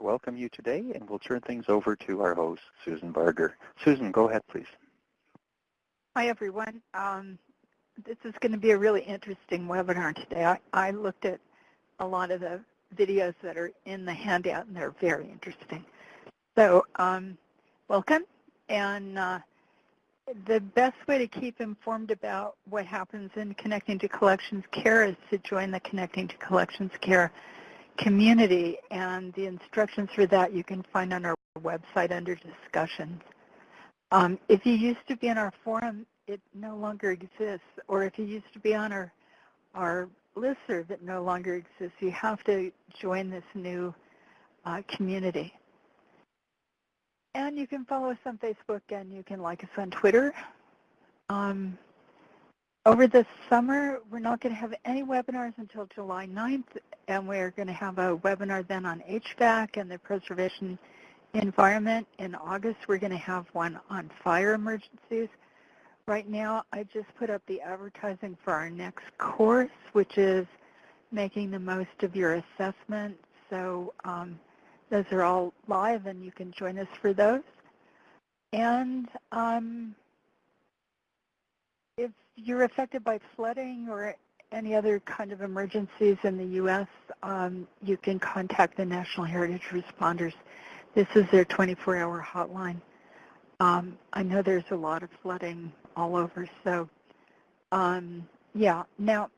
welcome you today, and we'll turn things over to our host, Susan Barger. Susan, go ahead, please. Hi, everyone. Um, this is going to be a really interesting webinar today. I, I looked at a lot of the videos that are in the handout, and they're very interesting. So um, welcome. And uh, the best way to keep informed about what happens in Connecting to Collections Care is to join the Connecting to Collections Care community. And the instructions for that you can find on our website under discussions. Um, if you used to be in our forum, it no longer exists. Or if you used to be on our, our listserv, it no longer exists. You have to join this new uh, community. And you can follow us on Facebook and you can like us on Twitter. Um, over the summer, we're not going to have any webinars until July 9th, and we're going to have a webinar then on HVAC and the preservation environment. In August, we're going to have one on fire emergencies. Right now, I just put up the advertising for our next course, which is making the most of your assessment. So um, those are all live, and you can join us for those. And um, you're affected by flooding or any other kind of emergencies in the U.S., um, you can contact the National Heritage Responders. This is their 24-hour hotline. Um, I know there's a lot of flooding all over, so um, yeah. Now,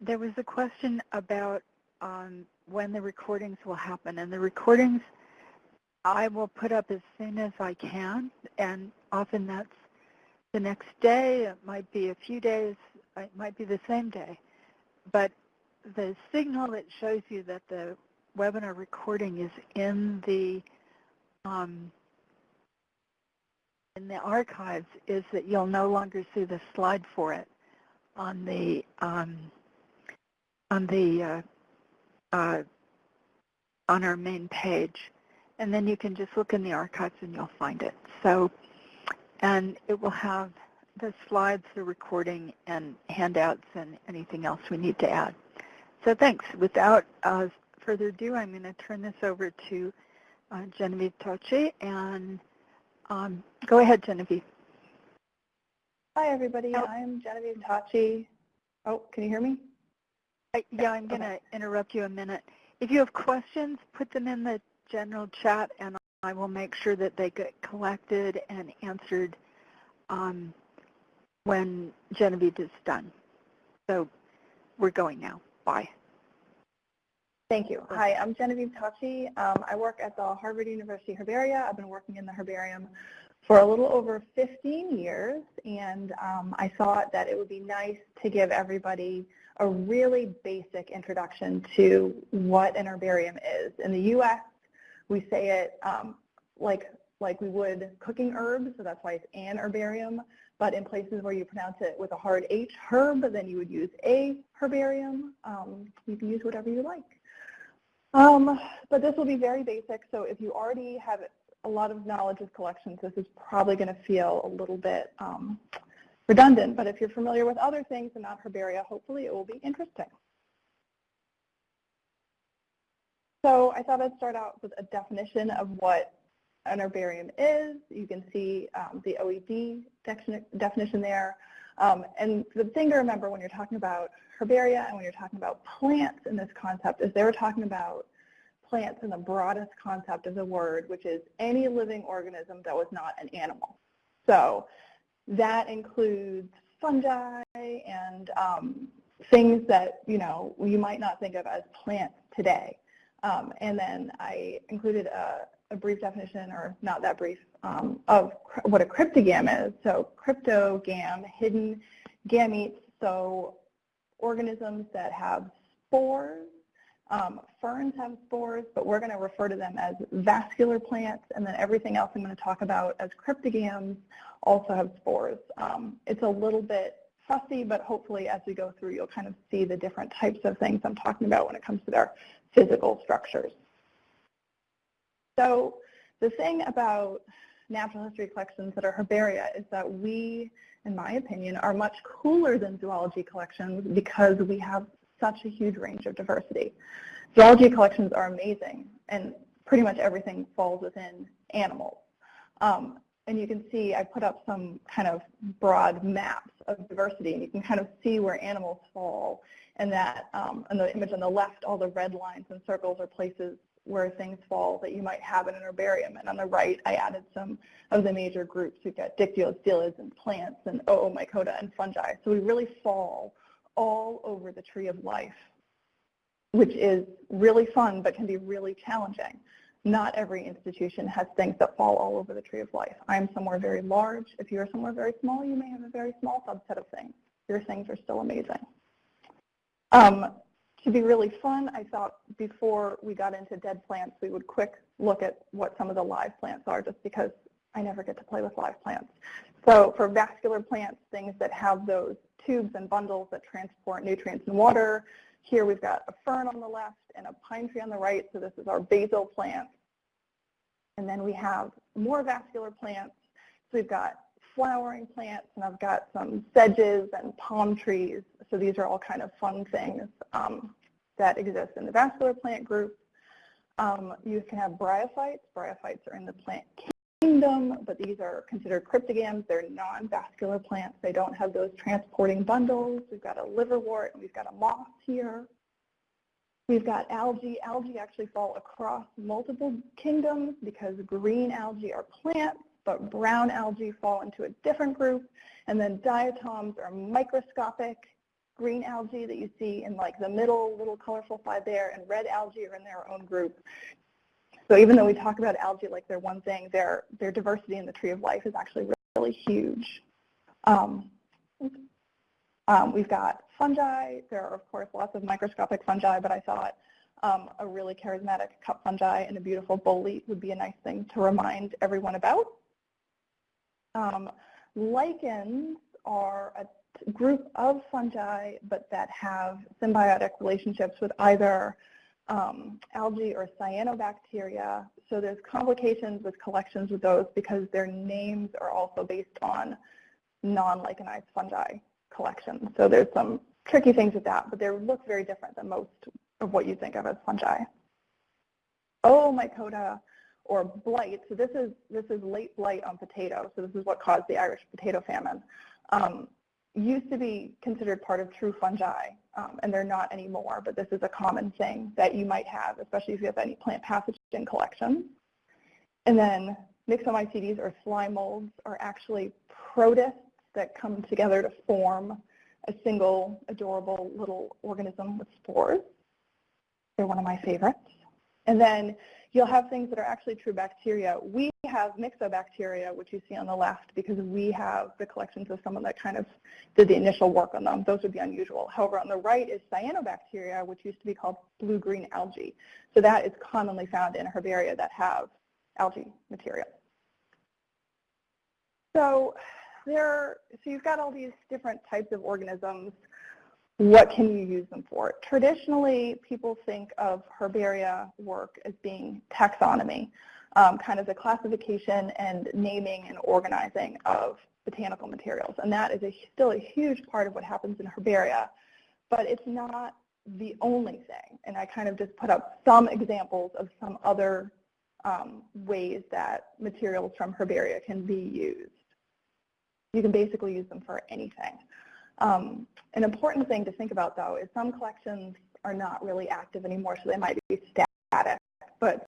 there was a question about um, when the recordings will happen. And the recordings I will put up as soon as I can, and often that's the next day, it might be a few days, it might be the same day. But the signal that shows you that the webinar recording is in the um, in the archives is that you'll no longer see the slide for it on the um, on the uh, uh, on our main page. And then you can just look in the archives and you'll find it. So, and it will have the slides, the recording, and handouts, and anything else we need to add. So thanks. Without uh, further ado, I'm going to turn this over to uh, Genevieve Tocci. And um, go ahead, Genevieve. Hi, everybody. Oh. I'm Genevieve Tocci. Oh, can you hear me? yeah, I'm going to interrupt you a minute. If you have questions, put them in the general chat, and I will make sure that they get collected and answered um, when Genevieve is done. So we're going now. Bye. Thank you. Hi, I'm Genevieve Tocci. Um, I work at the Harvard University Herbaria. I've been working in the herbarium for a little over 15 years, and um, I thought that it would be nice to give everybody a really basic introduction to what an herbarium is. In the U.S., we say it um, like, like we would cooking herbs, so that's why it's an herbarium. But in places where you pronounce it with a hard H, herb, then you would use a herbarium. Um, you can use whatever you like. Um, but this will be very basic, so if you already have a lot of knowledge of collections, this is probably going to feel a little bit um, redundant, but if you're familiar with other things and not herbaria, hopefully it will be interesting. So I thought I'd start out with a definition of what an herbarium is. You can see um, the OED definition there. Um, and the thing to remember when you're talking about herbaria and when you're talking about plants in this concept is they were talking about plants in the broadest concept of the word, which is any living organism that was not an animal. So that includes fungi and um, things that, you know, you might not think of as plants today. Um, and then I included a, a, brief definition, or not that brief, um, of what a cryptogam is. So cryptogam, hidden gametes, so organisms that have spores um, ferns have spores, but we're going to refer to them as vascular plants, and then everything else I'm going to talk about as cryptogams also have spores. Um, it's a little bit fussy, but hopefully as we go through, you'll kind of see the different types of things I'm talking about when it comes to their physical structures. So the thing about natural history collections that are herbaria is that we, in my opinion, are much cooler than zoology collections because we have such a huge range of diversity. Zoology collections are amazing, and pretty much everything falls within animals. Um, and you can see I put up some kind of broad maps of diversity, and you can kind of see where animals fall. And that, um, in the image on the left, all the red lines and circles are places where things fall that you might have in an herbarium. And on the right, I added some of the major groups. We've got dictyostelids and plants and Oomycota and fungi. So we really fall all over the tree of life, which is really fun but can be really challenging. Not every institution has things that fall all over the tree of life. I'm somewhere very large. If you're somewhere very small, you may have a very small subset of things. Your things are still amazing. Um, to be really fun, I thought before we got into dead plants, we would quick look at what some of the live plants are just because I never get to play with live plants. So for vascular plants, things that have those tubes and bundles that transport nutrients and water, here we've got a fern on the left and a pine tree on the right, so this is our basal plant. And then we have more vascular plants. So we've got flowering plants, and I've got some sedges and palm trees. So these are all kind of fun things um, that exist in the vascular plant group. Um, you can have bryophytes. Bryophytes are in the plant kingdom, but these are considered cryptogams. They're non-vascular plants. They don't have those transporting bundles. We've got a liverwort, and we've got a moss here. We've got algae. Algae actually fall across multiple kingdoms because green algae are plants, but brown algae fall into a different group. And then diatoms are microscopic green algae that you see in like the middle little colorful side there, and red algae are in their own group. So even though we talk about algae like they're one thing, their, their diversity in the tree of life is actually really, really huge. Um, um, we've got fungi. There are, of course, lots of microscopic fungi, but I thought um, a really charismatic cup fungi and a beautiful bolete would be a nice thing to remind everyone about. Um, lichens are a group of fungi, but that have symbiotic relationships with either um, algae or cyanobacteria. So there's complications with collections with those because their names are also based on non-lichenized fungi collections. So there's some tricky things with that, but they look very different than most of what you think of as fungi. Oomycota or blight, so this is, this is late blight on potato, so this is what caused the Irish potato famine, um, used to be considered part of true fungi, um, and they're not anymore, but this is a common thing that you might have, especially if you have any plant pathogen collections. And then Myxomycetes or slime molds are actually protists that come together to form a single adorable little organism with spores. They're one of my favorites. And then you'll have things that are actually true bacteria. We have myxobacteria, which you see on the left, because we have the collections of someone that kind of did the initial work on them. Those would be unusual. However, on the right is cyanobacteria, which used to be called blue-green algae. So that is commonly found in herbaria that have algae material. So there, so you've got all these different types of organisms. What can you use them for? Traditionally, people think of herbaria work as being taxonomy, um, kind of the classification and naming and organizing of botanical materials. And that is a, still a huge part of what happens in herbaria, but it's not the only thing. And I kind of just put up some examples of some other um, ways that materials from herbaria can be used. You can basically use them for anything. Um, an important thing to think about, though, is some collections are not really active anymore, so they might be static. But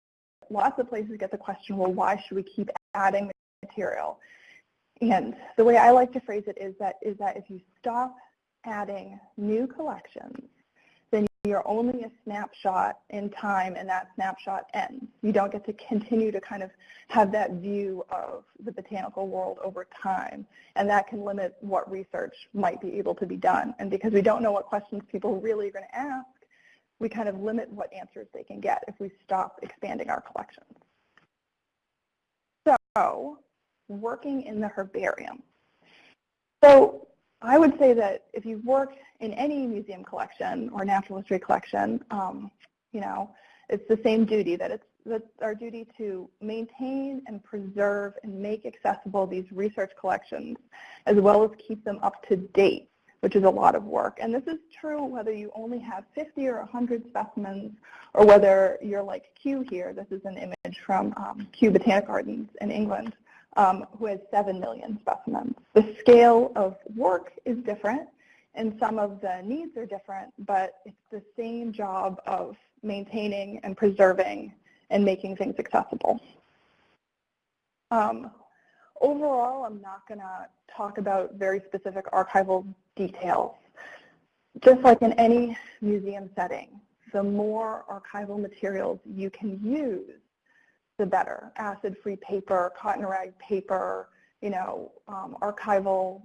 lots of places get the question, well, why should we keep adding material? And the way I like to phrase it is that, is that if you stop adding new collections, you're only a snapshot in time and that snapshot ends. You don't get to continue to kind of have that view of the botanical world over time. And that can limit what research might be able to be done. And because we don't know what questions people really are going to ask, we kind of limit what answers they can get if we stop expanding our collections. So working in the herbarium. So I would say that if you've worked in any museum collection or natural history collection, um, you know, it's the same duty that it's that's our duty to maintain and preserve and make accessible these research collections as well as keep them up to date which is a lot of work. And this is true whether you only have 50 or 100 specimens or whether you're like Kew here. This is an image from um, Kew Botanic Gardens in England, um, who has 7 million specimens. The scale of work is different and some of the needs are different, but it's the same job of maintaining and preserving and making things accessible. Um, overall, I'm not going to talk about very specific archival details. Just like in any museum setting, the more archival materials you can use, the better. Acid-free paper, cotton rag paper, you know, um, archival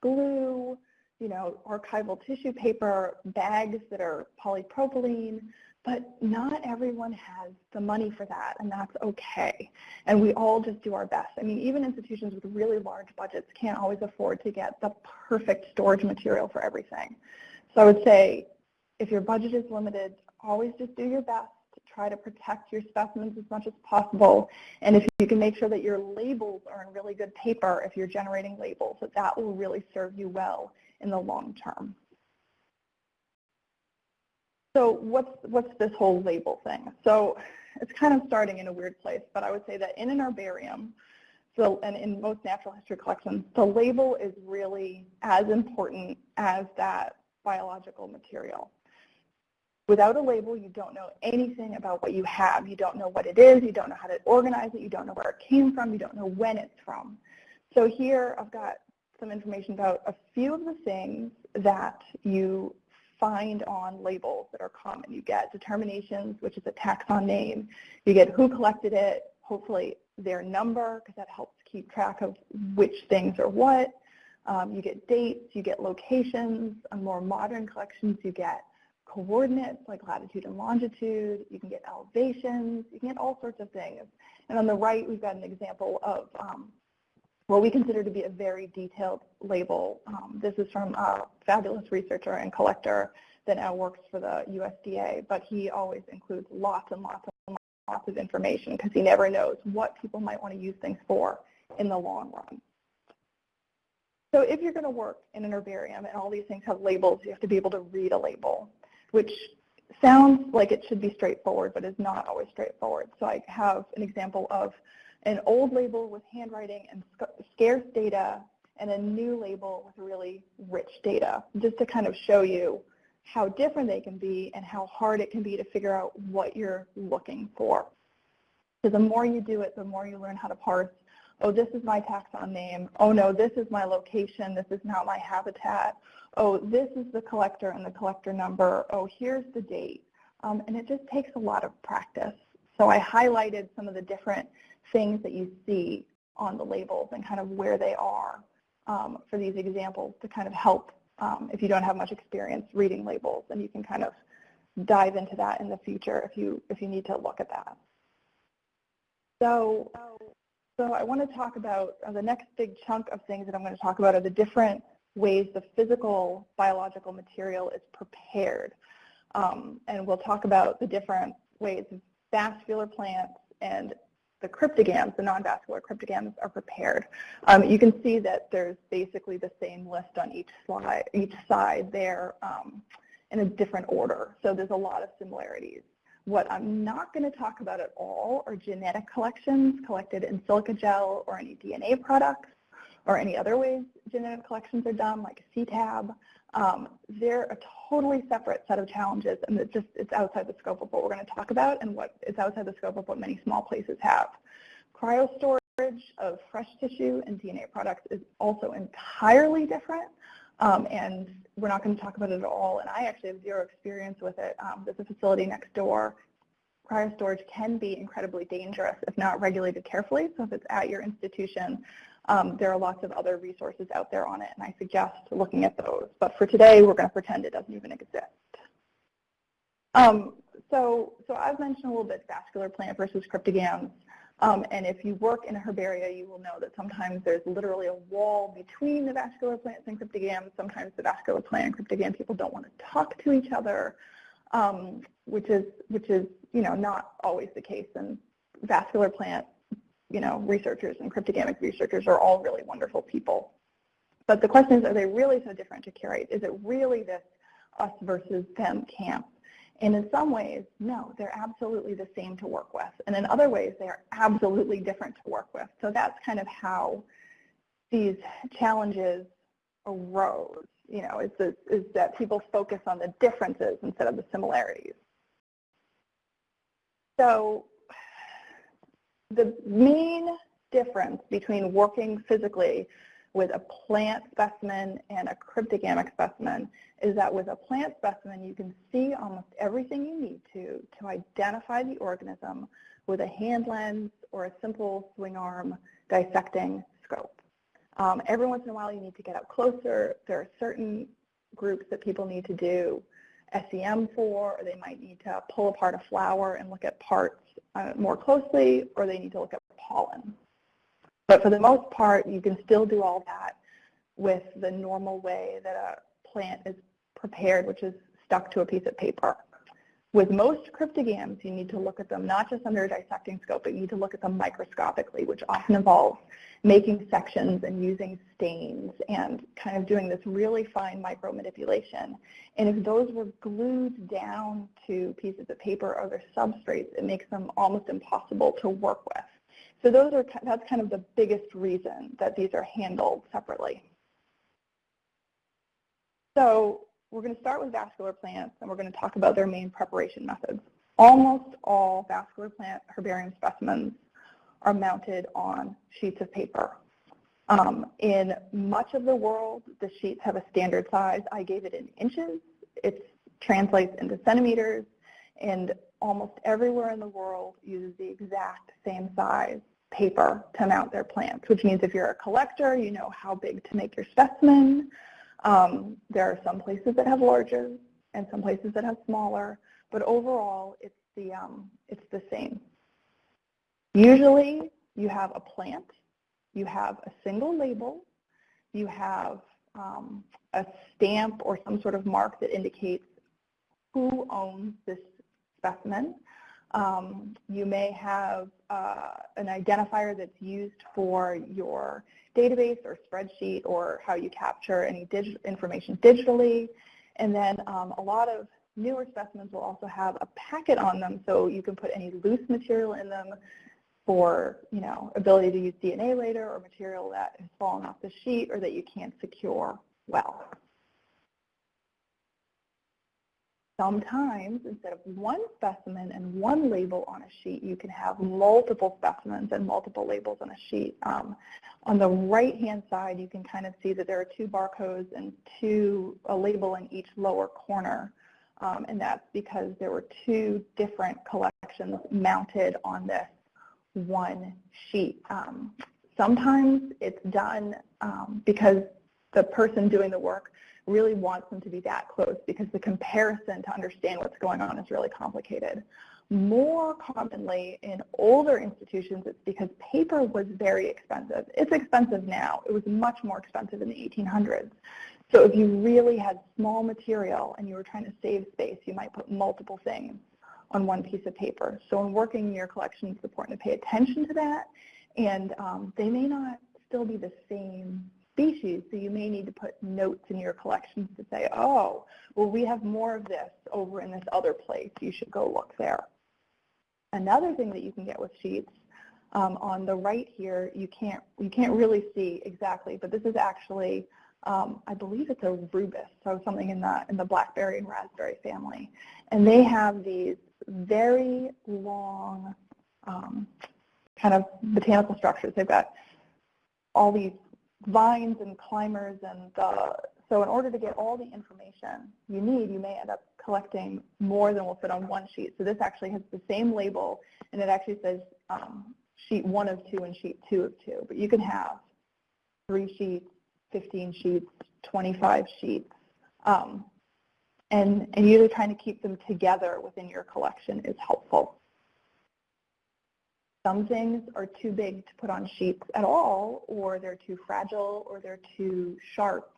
glue, you know, archival tissue paper, bags that are polypropylene, but not everyone has the money for that, and that's okay. And we all just do our best. I mean, even institutions with really large budgets can't always afford to get the perfect storage material for everything. So I would say if your budget is limited, always just do your best try to protect your specimens as much as possible. And if you can make sure that your labels are in really good paper, if you're generating labels, that that will really serve you well in the long term. So what's, what's this whole label thing? So it's kind of starting in a weird place, but I would say that in an herbarium, so, and in most natural history collections, the label is really as important as that biological material. Without a label, you don't know anything about what you have. You don't know what it is. You don't know how to organize it. You don't know where it came from. You don't know when it's from. So here I've got some information about a few of the things that you find on labels that are common. You get determinations, which is a taxon name. You get who collected it, hopefully their number, because that helps keep track of which things are what. Um, you get dates, you get locations. On more modern collections, you get coordinates like latitude and longitude. You can get elevations. You can get all sorts of things. And on the right, we've got an example of um, what we consider to be a very detailed label. Um, this is from a fabulous researcher and collector that now works for the USDA, but he always includes lots and lots and lots of information because he never knows what people might want to use things for in the long run. So if you're going to work in an herbarium and all these things have labels, you have to be able to read a label, which sounds like it should be straightforward, but is not always straightforward. So I have an example of an old label with handwriting and scarce data and a new label with really rich data, just to kind of show you how different they can be and how hard it can be to figure out what you're looking for. So the more you do it, the more you learn how to parse, oh, this is my taxon name. Oh, no, this is my location. This is not my habitat. Oh, this is the collector and the collector number. Oh, here's the date. Um, and it just takes a lot of practice. So I highlighted some of the different things that you see on the labels and kind of where they are um, for these examples to kind of help um, if you don't have much experience reading labels and you can kind of dive into that in the future if you if you need to look at that. So, so I want to talk about uh, the next big chunk of things that I'm going to talk about are the different ways the physical biological material is prepared. Um, and we'll talk about the different ways vascular plants and the cryptogams, the non-vascular cryptogams, are prepared. Um, you can see that there's basically the same list on each slide, each side there um, in a different order. So there's a lot of similarities. What I'm not going to talk about at all are genetic collections collected in silica gel or any DNA products or any other ways genetic collections are done, like CTAB. Um, they're a totally separate set of challenges, and it's just it's outside the scope of what we're going to talk about, and what it's outside the scope of what many small places have. Cryo storage of fresh tissue and DNA products is also entirely different, um, and we're not going to talk about it at all. And I actually have zero experience with it. Um, there's a facility next door. Cryo storage can be incredibly dangerous if not regulated carefully. So if it's at your institution, um, there are lots of other resources out there on it, and I suggest looking at those. But for today, we're going to pretend it doesn't even exist. Um, so, so I've mentioned a little bit vascular plant versus cryptogams. Um, and if you work in a herbaria, you will know that sometimes there's literally a wall between the vascular plants and cryptogams. Sometimes the vascular plant and cryptogam people don't want to talk to each other, um, which is which is you know not always the case. And vascular plant you know, researchers and cryptogamic researchers are all really wonderful people. but the question is, are they really so different to curate? Is it really this us versus them camp? And in some ways, no, they're absolutely the same to work with. And in other ways, they are absolutely different to work with. So that's kind of how these challenges arose. You know, is, this, is that people focus on the differences instead of the similarities. So the main difference between working physically with a plant specimen and a cryptogamic specimen is that with a plant specimen, you can see almost everything you need to to identify the organism with a hand lens or a simple swing arm dissecting scope. Um, every once in a while, you need to get up closer. There are certain groups that people need to do SEM for, or they might need to pull apart a flower and look at parts uh, more closely, or they need to look at pollen. But for the most part, you can still do all that with the normal way that a plant is prepared, which is stuck to a piece of paper. With most cryptogams, you need to look at them not just under a dissecting scope, but you need to look at them microscopically, which often involves making sections and using stains and kind of doing this really fine micro manipulation. And if those were glued down to pieces of paper or other substrates, it makes them almost impossible to work with. So those are, that's kind of the biggest reason that these are handled separately. So we're going to start with vascular plants, and we're going to talk about their main preparation methods. Almost all vascular plant herbarium specimens are mounted on sheets of paper. Um, in much of the world, the sheets have a standard size. I gave it in inches. It translates into centimeters, and almost everywhere in the world uses the exact same size paper to mount their plants, which means if you're a collector, you know how big to make your specimen. Um, there are some places that have larger and some places that have smaller, but overall it's the, um, it's the same. Usually you have a plant, you have a single label, you have um, a stamp or some sort of mark that indicates who owns this specimen. Um, you may have uh, an identifier that's used for your database or spreadsheet or how you capture any dig information digitally. And then um, a lot of newer specimens will also have a packet on them so you can put any loose material in them for, you know, ability to use DNA later or material that has fallen off the sheet or that you can't secure well. Sometimes, instead of one specimen and one label on a sheet, you can have multiple specimens and multiple labels on a sheet. Um, on the right-hand side, you can kind of see that there are two barcodes and two a label in each lower corner. Um, and that's because there were two different collections mounted on this one sheet. Um, sometimes it's done um, because the person doing the work really wants them to be that close because the comparison to understand what's going on is really complicated. More commonly in older institutions, it's because paper was very expensive. It's expensive now. It was much more expensive in the 1800s. So if you really had small material and you were trying to save space, you might put multiple things on one piece of paper. So in working in your collection, it's important to pay attention to that. And um, they may not still be the same species, so you may need to put notes in your collections to say, oh, well, we have more of this over in this other place. You should go look there. Another thing that you can get with sheets, um, on the right here, you can't, you can't really see exactly, but this is actually, um, I believe it's a rubus, so something in the, in the blackberry and raspberry family. And they have these very long um, kind of botanical structures. They've got all these vines and climbers and so in order to get all the information you need, you may end up collecting more than will fit on one sheet. So this actually has the same label and it actually says um, sheet one of two and sheet two of two. But you can have three sheets, 15 sheets, 25 sheets. Um, and, and usually trying to keep them together within your collection is helpful. Some things are too big to put on sheets at all, or they're too fragile, or they're too sharp.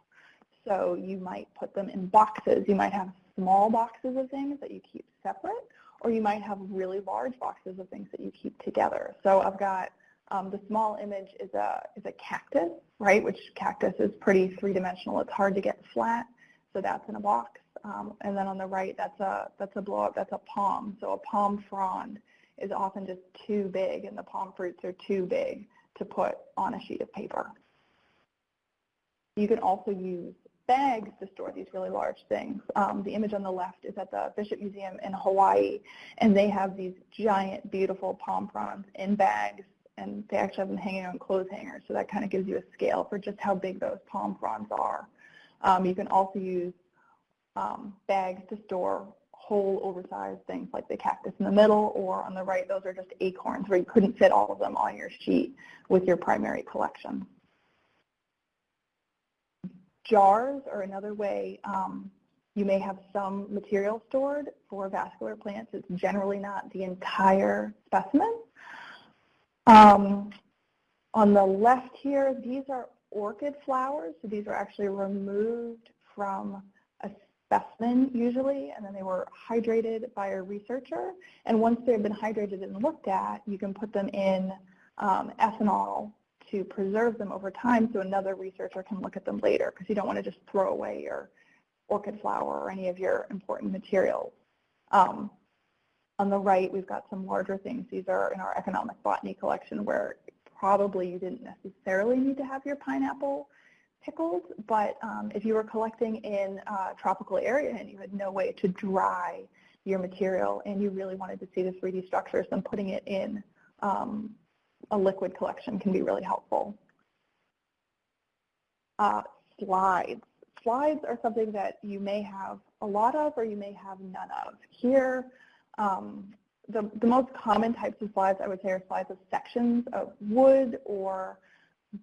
So you might put them in boxes. You might have small boxes of things that you keep separate, or you might have really large boxes of things that you keep together. So I've got Um, the small image is a, is a cactus, right, which cactus is pretty three-dimensional. It's hard to get flat, so that's in a box. Um, and then on the right, that's a, that's a blow-up, that's a palm. So a palm frond is often just too big, and the palm fruits are too big to put on a sheet of paper. You can also use bags to store these really large things. Um, the image on the left is at the Bishop Museum in Hawaii, and they have these giant, beautiful palm fronds in bags, and they actually have them hanging on clothes hangers, so that kind of gives you a scale for just how big those palm fronds are. Um, you can also use um, bags to store whole oversized things like the cactus in the middle, or on the right, those are just acorns where you couldn't fit all of them on your sheet with your primary collection. Jars are another way um, you may have some material stored for vascular plants. It's generally not the entire specimen. Um, on the left here, these are orchid flowers. So these are actually removed from specimen usually, and then they were hydrated by a researcher. And once they've been hydrated and looked at, you can put them in um, ethanol to preserve them over time so another researcher can look at them later because you don't want to just throw away your orchid flower or any of your important materials. Um, on the right, we've got some larger things. These are in our economic botany collection where probably you didn't necessarily need to have your pineapple pickled, but um, if you were collecting in a tropical area and you had no way to dry your material and you really wanted to see the 3D structures, then putting it in um, a liquid collection can be really helpful. Uh, slides. Slides are something that you may have a lot of or you may have none of. Here, um, the, the most common types of slides I would say are slides of sections of wood or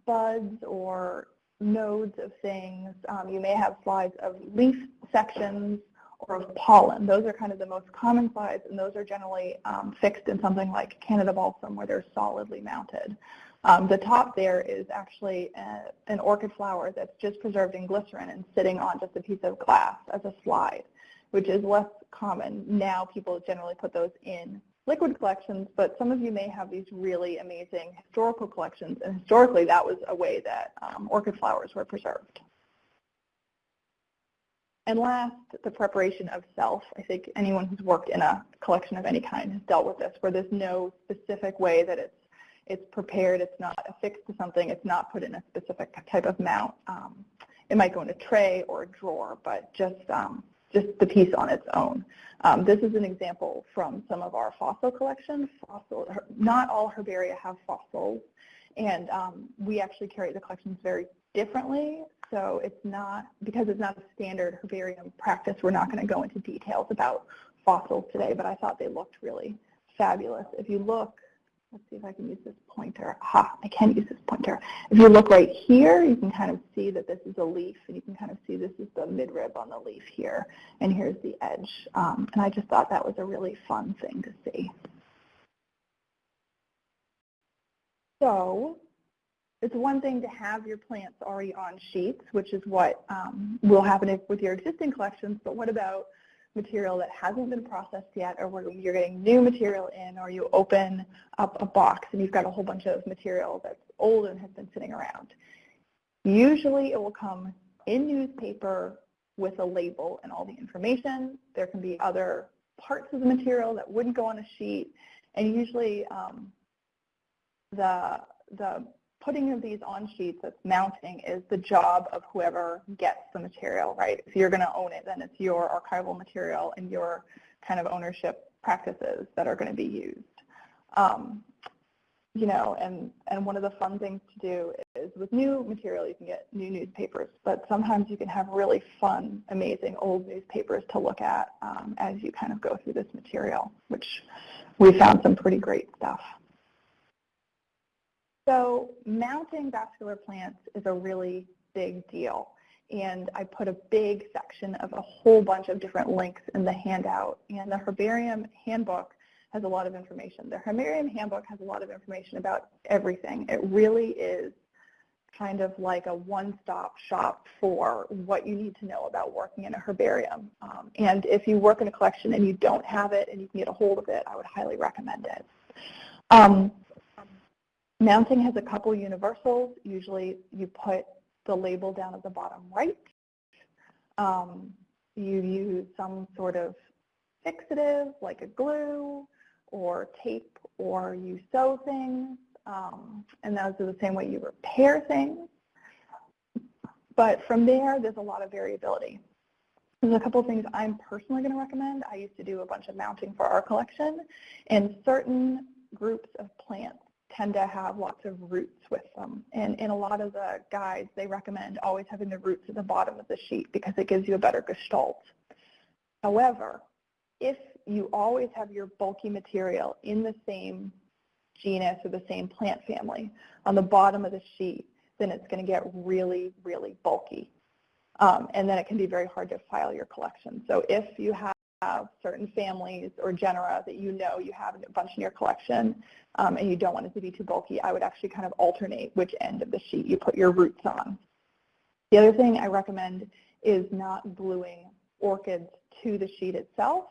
buds or nodes of things. Um, you may have slides of leaf sections or of pollen. Those are kind of the most common slides, and those are generally um, fixed in something like Canada balsam where they're solidly mounted. Um, the top there is actually a, an orchid flower that's just preserved in glycerin and sitting on just a piece of glass as a slide, which is less common. Now people generally put those in liquid collections, but some of you may have these really amazing historical collections, and historically that was a way that um, orchid flowers were preserved. And last, the preparation of self. I think anyone who's worked in a collection of any kind has dealt with this, where there's no specific way that it's it's prepared, it's not affixed to something, it's not put in a specific type of mount. Um, it might go in a tray or a drawer, but just um, just the piece on its own. Um, this is an example from some of our fossil collections. Fossil, not all herbaria have fossils, and um, we actually carry the collections very differently. So it's not, because it's not a standard herbarium practice, we're not going to go into details about fossils today, but I thought they looked really fabulous. If you look, let's see if I can use this pointer. Ha, I can use this pointer. If you look right here, you can kind of see that this is a leaf, and you can kind of see this is the midrib on the leaf here, and here's the edge. Um, and I just thought that was a really fun thing to see. So it's one thing to have your plants already on sheets, which is what um, will happen with your existing collections, but what about material that hasn't been processed yet or where you're getting new material in or you open up a box and you've got a whole bunch of material that's old and has been sitting around. Usually it will come in newspaper with a label and all the information. There can be other parts of the material that wouldn't go on a sheet and usually um, the, the putting of these on sheets that's mounting is the job of whoever gets the material, right? If you're going to own it, then it's your archival material and your kind of ownership practices that are going to be used. Um, you know, and, and one of the fun things to do is with new material, you can get new newspapers, but sometimes you can have really fun, amazing old newspapers to look at um, as you kind of go through this material, which we found some pretty great stuff. So mounting vascular plants is a really big deal. And I put a big section of a whole bunch of different links in the handout. And the Herbarium Handbook has a lot of information. The Herbarium Handbook has a lot of information about everything. It really is kind of like a one-stop shop for what you need to know about working in a herbarium. Um, and if you work in a collection and you don't have it and you can get a hold of it, I would highly recommend it. Um, Mounting has a couple universals. Usually you put the label down at the bottom right. Um, you use some sort of fixative like a glue or tape or you sew things. Um, and those are the same way you repair things. But from there, there's a lot of variability. There's a couple of things I'm personally going to recommend. I used to do a bunch of mounting for our collection, and certain groups of plants tend to have lots of roots with them. And in a lot of the guides, they recommend always having the roots at the bottom of the sheet because it gives you a better gestalt. However, if you always have your bulky material in the same genus or the same plant family on the bottom of the sheet, then it's going to get really, really bulky. Um, and then it can be very hard to file your collection. So if you have certain families or genera that you know you have a bunch in your collection um, and you don't want it to be too bulky, I would actually kind of alternate which end of the sheet you put your roots on. The other thing I recommend is not gluing orchids to the sheet itself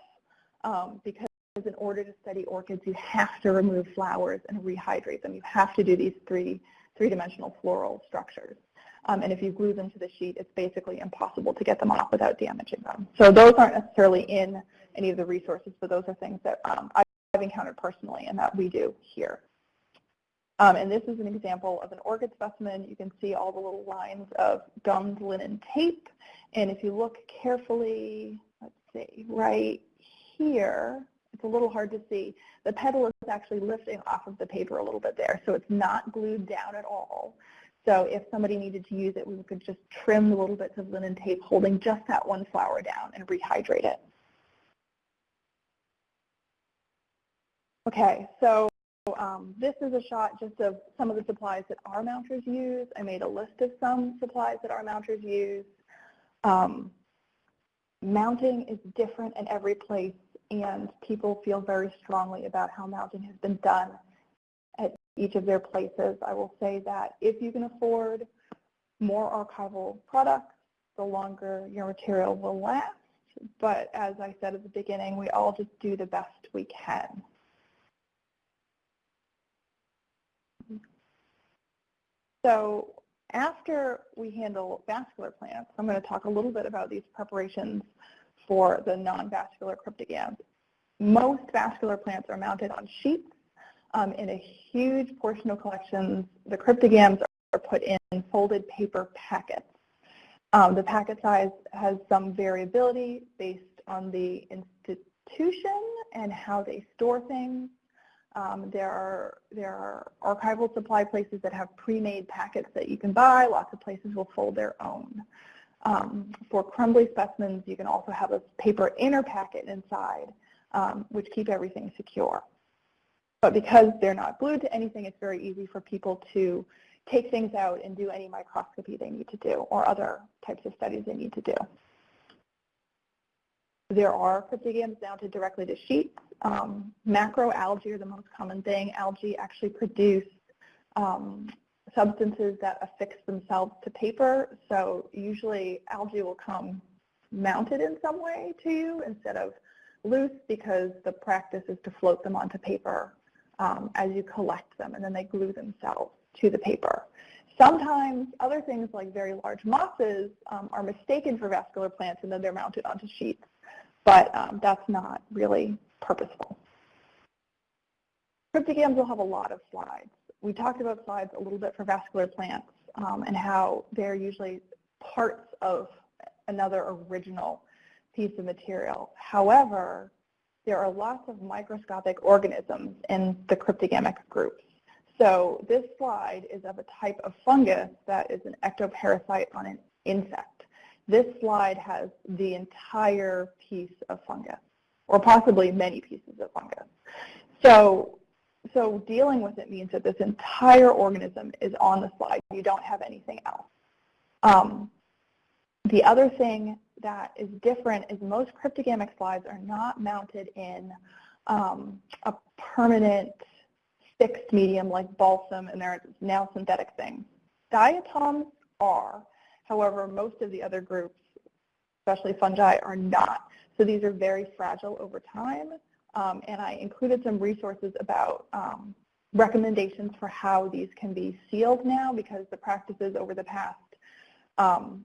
um, because in order to study orchids, you have to remove flowers and rehydrate them. You have to do these three three-dimensional floral structures. Um, and if you glue them to the sheet, it's basically impossible to get them off without damaging them. So those aren't necessarily in any of the resources, but those are things that um, I've encountered personally and that we do here. Um, and this is an example of an orchid specimen. You can see all the little lines of gummed linen tape. And if you look carefully, let's see, right here, it's a little hard to see. The petal is actually lifting off of the paper a little bit there, so it's not glued down at all. So if somebody needed to use it, we could just trim the little bits of linen tape holding just that one flower down and rehydrate it. Okay, so um, this is a shot just of some of the supplies that our mounters use. I made a list of some supplies that our mounters use. Um, mounting is different in every place and people feel very strongly about how mounting has been done each of their places. I will say that if you can afford more archival products, the longer your material will last. But as I said at the beginning, we all just do the best we can. So after we handle vascular plants, I'm going to talk a little bit about these preparations for the non-vascular cryptogams. Most vascular plants are mounted on sheets. Um, in a huge portion of collections, the cryptogams are put in folded paper packets. Um, the packet size has some variability based on the institution and how they store things. Um, there are there are archival supply places that have pre-made packets that you can buy. Lots of places will fold their own. Um, for crumbly specimens, you can also have a paper inner packet inside, um, which keep everything secure. But because they're not glued to anything, it's very easy for people to take things out and do any microscopy they need to do or other types of studies they need to do. There are cryptogams mounted directly to sheets. Um, macroalgae are the most common thing. Algae actually produce um, substances that affix themselves to paper. So usually algae will come mounted in some way to you instead of loose because the practice is to float them onto paper um, as you collect them and then they glue themselves to the paper. Sometimes other things like very large mosses um, are mistaken for vascular plants and then they're mounted onto sheets, but um, that's not really purposeful. Cryptogams will have a lot of slides we talked about slides a little bit for vascular plants um, and how they're usually parts of another original piece of material. However, there are lots of microscopic organisms in the cryptogamic groups. So this slide is of a type of fungus that is an ectoparasite on an insect. This slide has the entire piece of fungus, or possibly many pieces of fungus. So so dealing with it means that this entire organism is on the slide. You don't have anything else. Um, the other thing that is different is most cryptogamic slides are not mounted in um, a permanent fixed medium like balsam and they're now synthetic things. Diatoms are, however, most of the other groups, especially fungi, are not. So these are very fragile over time um, and I included some resources about um, recommendations for how these can be sealed now because the practices over the past um,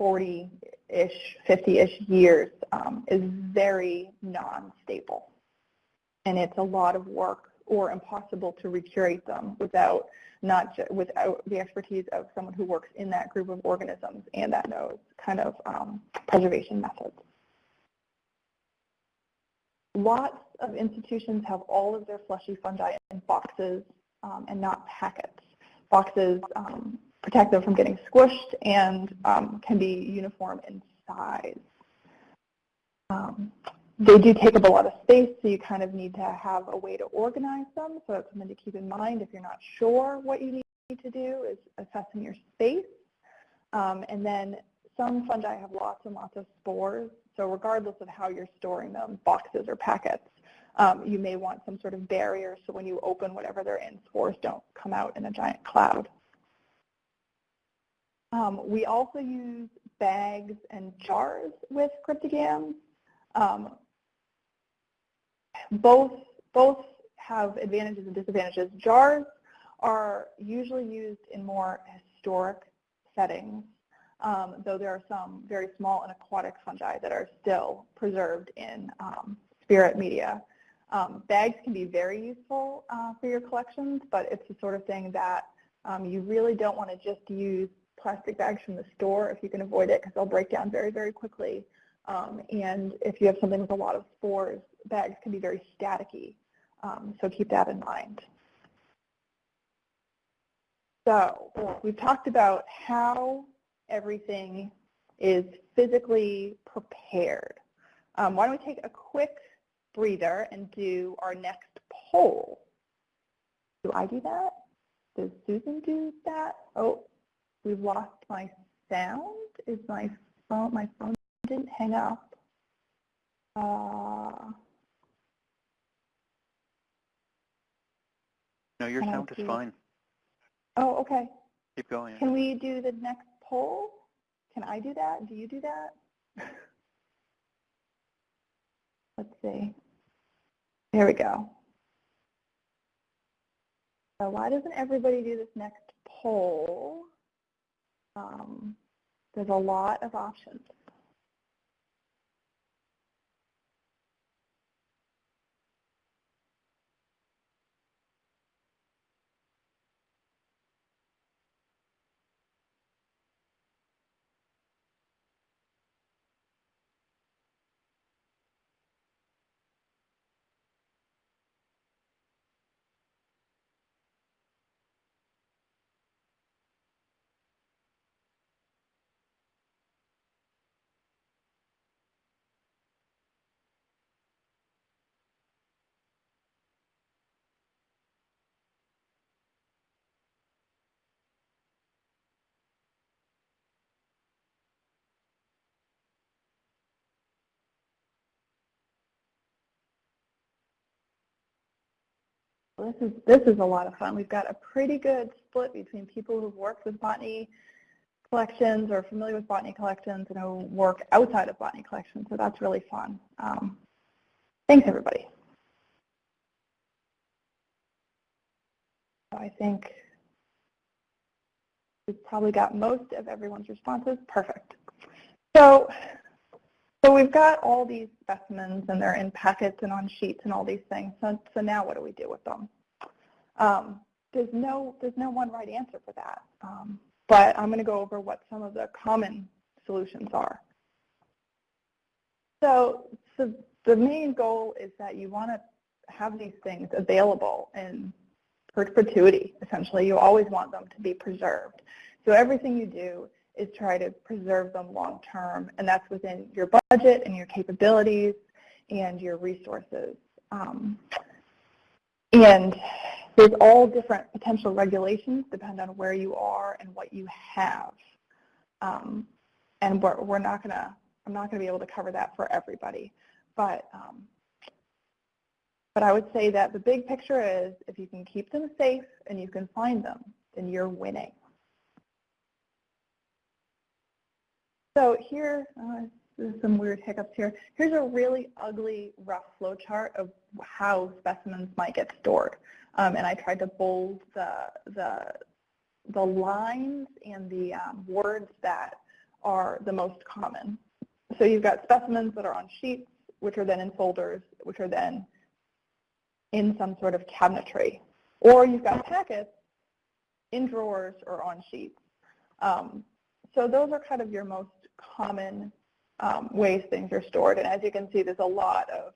40-ish, 50-ish years um, is very non-stable. And it's a lot of work or impossible to recreate them without not without the expertise of someone who works in that group of organisms and that knows kind of um, preservation methods. Lots of institutions have all of their fleshy fungi in boxes um, and not packets. Boxes um, protect them from getting squished and um, can be uniform in size. Um, they do take up a lot of space, so you kind of need to have a way to organize them. So that's something to keep in mind if you're not sure what you need to do is assessing your space. Um, and then some fungi have lots and lots of spores. So regardless of how you're storing them, boxes or packets, um, you may want some sort of barrier so when you open whatever they're in, spores don't come out in a giant cloud. Um, we also use bags and jars with cryptogams. Um, both, both have advantages and disadvantages. Jars are usually used in more historic settings, um, though there are some very small and aquatic fungi that are still preserved in um, spirit media. Um, bags can be very useful uh, for your collections, but it's the sort of thing that um, you really don't want to just use plastic bags from the store if you can avoid it because they'll break down very, very quickly. Um, and if you have something with a lot of spores, bags can be very staticky. Um, so keep that in mind. So we've talked about how everything is physically prepared. Um, why don't we take a quick breather and do our next poll. Do I do that? Does Susan do that? Oh, we've lost my sound. Is my phone, my phone didn't hang up. Uh, no, your sound is fine. Oh, okay. Keep going. Can we do the next poll? Can I do that? Do you do that? Let's see. There we go. So why doesn't everybody do this next poll? Um, there's a lot of options. This is, this is a lot of fun. We've got a pretty good split between people who've worked with botany collections or familiar with botany collections and who work outside of botany collections, so that's really fun. Um, thanks, everybody. So I think we've probably got most of everyone's responses. Perfect. So so we've got all these specimens and they're in packets and on sheets and all these things. So, so now what do we do with them? Um, there's no there's no one right answer for that. Um, but I'm going to go over what some of the common solutions are. So, so the main goal is that you want to have these things available in perpetuity, essentially. You always want them to be preserved. So everything you do is try to preserve them long term, and that's within your budget and your capabilities and your resources. Um, and there's all different potential regulations depend on where you are and what you have. Um, and we're, we're not gonna, I'm not gonna be able to cover that for everybody. But, um, but I would say that the big picture is if you can keep them safe and you can find them, then you're winning. So here, uh, there's some weird hiccups here. Here's a really ugly rough flow chart of how specimens might get stored. um, and I tried to bold the, the, the lines and the um, words that are the most common. So you've got specimens that are on sheets, which are then in folders, which are then in some sort of cabinetry. Or you've got packets in drawers or on sheets. Um, so those are kind of your most common um, ways things are stored. And as you can see, there's a lot of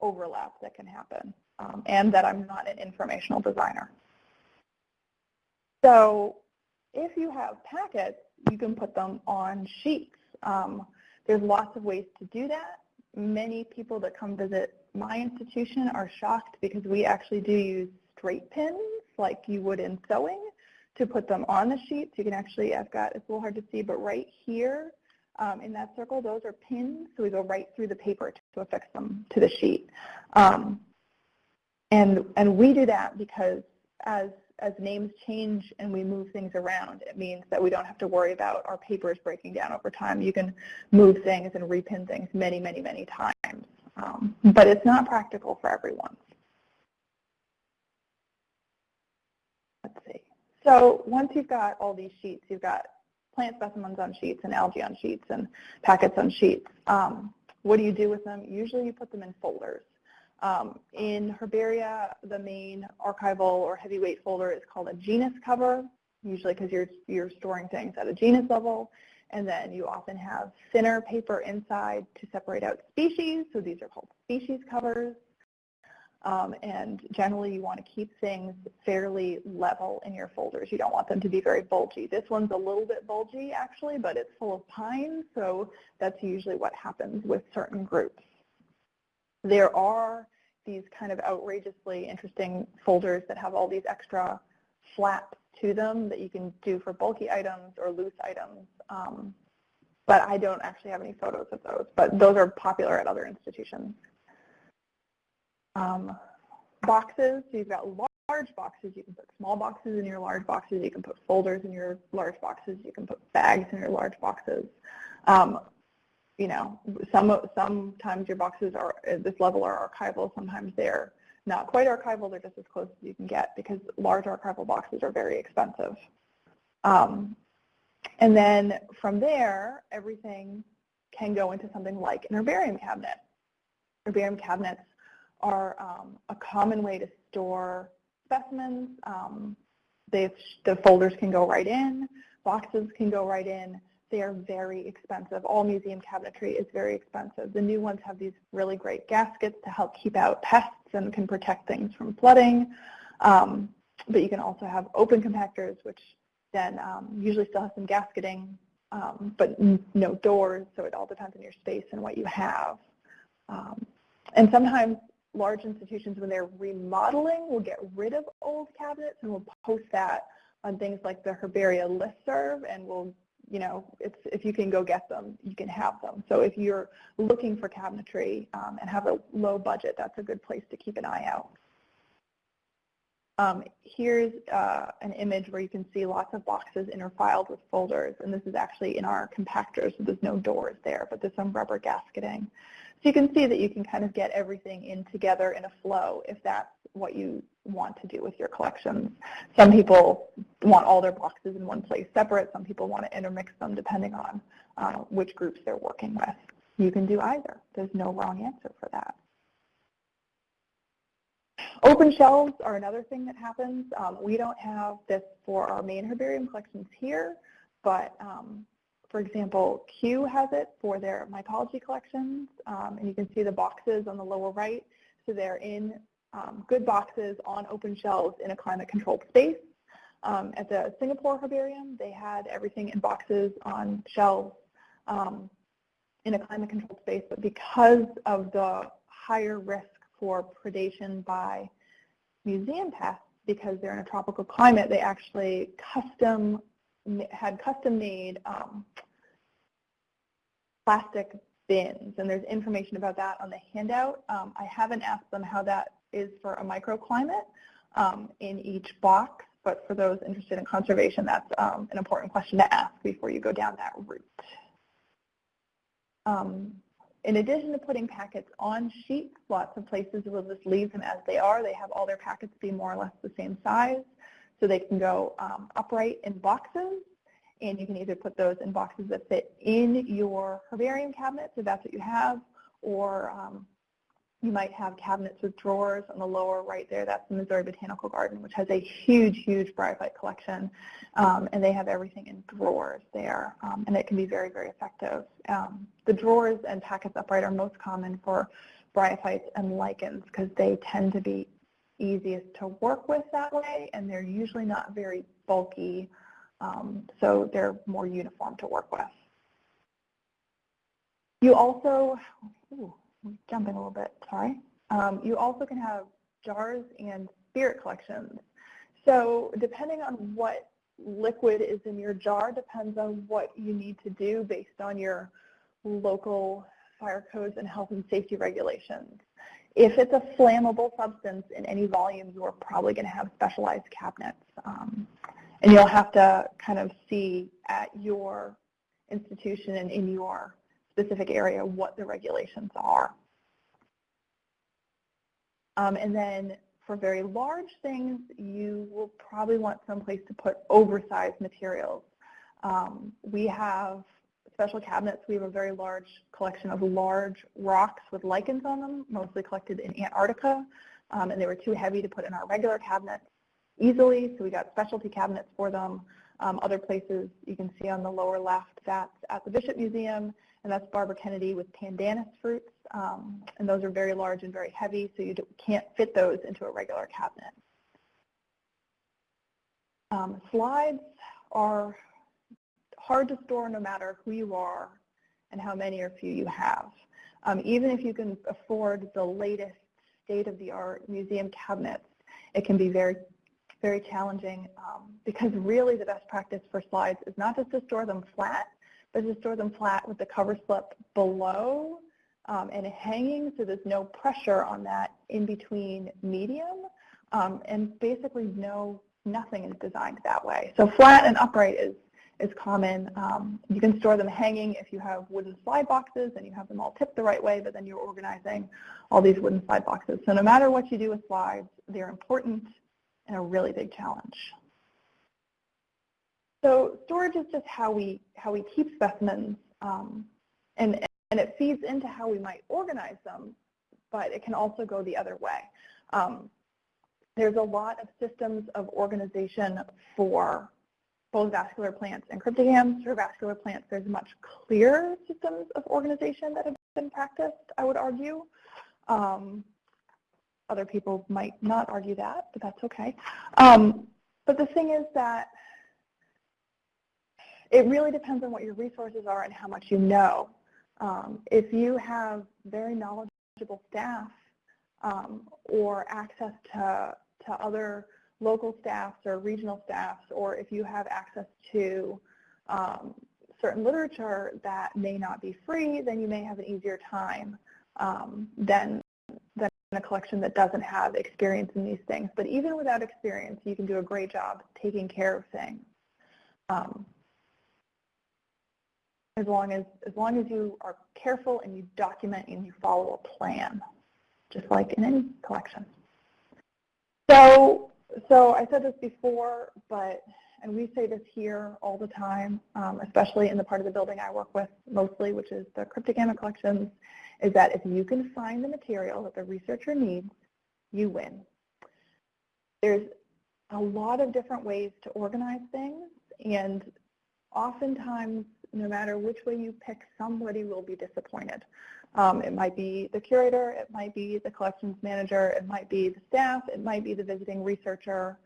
overlap that can happen um, and that I'm not an informational designer. So if you have packets, you can put them on sheets. Um, there's lots of ways to do that. Many people that come visit my institution are shocked because we actually do use straight pins like you would in sewing to put them on the sheets. You can actually, I've got, it's a little hard to see, but right here um, in that circle, those are pins. So we go right through the paper to affix them to the sheet. Um, and, and we do that because as, as names change and we move things around, it means that we don't have to worry about our papers breaking down over time. You can move things and repin things many, many, many times. Um, but it's not practical for everyone. Let's see. So once you've got all these sheets, you've got plant specimens on sheets and algae on sheets and packets on sheets. Um, what do you do with them? Usually you put them in folders. Um, in Herbaria, the main archival or heavyweight folder is called a genus cover, usually because you're, you're storing things at a genus level. And then you often have thinner paper inside to separate out species. So these are called species covers. Um, and generally you want to keep things fairly level in your folders. You don't want them to be very bulgy. This one's a little bit bulgy actually, but it's full of pine, so that's usually what happens with certain groups. There are these kind of outrageously interesting folders that have all these extra flaps to them that you can do for bulky items or loose items. Um, but I don't actually have any photos of those, but those are popular at other institutions. Um, boxes, so you've got large boxes, you can put small boxes in your large boxes, you can put folders in your large boxes, you can put bags in your large boxes. Um, you know, some sometimes your boxes are at this level are archival, sometimes they're not quite archival, they're just as close as you can get because large archival boxes are very expensive. Um, and then from there, everything can go into something like an herbarium cabinet. Herbarium cabinets are um, a common way to store specimens. Um, the folders can go right in, boxes can go right in. They are very expensive. All museum cabinetry is very expensive. The new ones have these really great gaskets to help keep out pests and can protect things from flooding. Um, but you can also have open compactors, which then um, usually still have some gasketing, um, but no doors, so it all depends on your space and what you have. Um, and sometimes large institutions, when they're remodeling, will get rid of old cabinets and will post that on things like the Herbaria listserv and will you know, it's, if you can go get them, you can have them. So if you're looking for cabinetry um, and have a low budget, that's a good place to keep an eye out. Um, here's uh, an image where you can see lots of boxes interfiled with folders, and this is actually in our compactor, so there's no doors there, but there's some rubber gasketing. You can see that you can kind of get everything in together in a flow if that's what you want to do with your collections. Some people want all their boxes in one place separate. Some people want to intermix them depending on uh, which groups they're working with. You can do either. There's no wrong answer for that. Open shelves are another thing that happens. Um, we don't have this for our main herbarium collections here, but um, for example, Kew has it for their mycology collections, um, and you can see the boxes on the lower right. So they're in um, good boxes on open shelves in a climate-controlled space. Um, at the Singapore Herbarium, they had everything in boxes on shelves um, in a climate-controlled space, but because of the higher risk for predation by museum pests, because they're in a tropical climate, they actually custom had custom-made um, plastic bins, and there's information about that on the handout. Um, I haven't asked them how that is for a microclimate um, in each box, but for those interested in conservation, that's um, an important question to ask before you go down that route. Um, in addition to putting packets on sheets, lots of places will just leave them as they are. They have all their packets be more or less the same size. So they can go um, upright in boxes, and you can either put those in boxes that fit in your herbarium cabinet, if that's what you have, or um, you might have cabinets with drawers on the lower right there. That's the Missouri Botanical Garden, which has a huge, huge bryophyte collection. Um, and they have everything in drawers there. Um, and it can be very, very effective. Um, the drawers and packets upright are most common for bryophytes and lichens because they tend to be easiest to work with that way. And they're usually not very bulky. Um, so they're more uniform to work with. You also, ooh, jumping a little bit, sorry. Um, you also can have jars and spirit collections. So depending on what liquid is in your jar depends on what you need to do based on your local fire codes and health and safety regulations. If it's a flammable substance in any volume, you're probably going to have specialized cabinets. Um, and you'll have to kind of see at your institution and in your specific area what the regulations are. Um, and then for very large things, you will probably want someplace to put oversized materials. Um, we have special cabinets. We have a very large collection of large rocks with lichens on them, mostly collected in Antarctica, um, and they were too heavy to put in our regular cabinets easily, so we got specialty cabinets for them. Um, other places you can see on the lower left, that's at the Bishop Museum, and that's Barbara Kennedy with pandanus fruits. Um, and those are very large and very heavy, so you can't fit those into a regular cabinet. Um, slides are hard to store no matter who you are and how many or few you have. Um, even if you can afford the latest state-of-the-art museum cabinets, it can be very, very challenging um, because really the best practice for slides is not just to store them flat, but to store them flat with the cover slip below um, and hanging so there's no pressure on that in between medium um, and basically no nothing is designed that way. So flat and upright is is common. Um, you can store them hanging if you have wooden slide boxes and you have them all tipped the right way, but then you're organizing all these wooden slide boxes. So no matter what you do with slides, they're important and a really big challenge. So storage is just how we how we keep specimens, um, and and it feeds into how we might organize them, but it can also go the other way. Um, there's a lot of systems of organization for both vascular plants and cryptogams. For vascular plants, there's much clearer systems of organization that have been practiced, I would argue. Um, other people might not argue that, but that's okay. Um, but the thing is that it really depends on what your resources are and how much you know. Um, if you have very knowledgeable staff um, or access to, to other local staffs or regional staffs, or if you have access to um, certain literature that may not be free, then you may have an easier time um, than, than a collection that doesn't have experience in these things. But even without experience, you can do a great job taking care of things. Um, as long as as long as you are careful and you document and you follow a plan, just like in any collection. So so I said this before, but and we say this here all the time, um, especially in the part of the building I work with mostly, which is the cryptogamma collections, is that if you can find the material that the researcher needs, you win. There's a lot of different ways to organize things, and oftentimes no matter which way you pick, somebody will be disappointed. Um, it might be the curator, it might be the collections manager, it might be the staff, it might be the visiting researcher.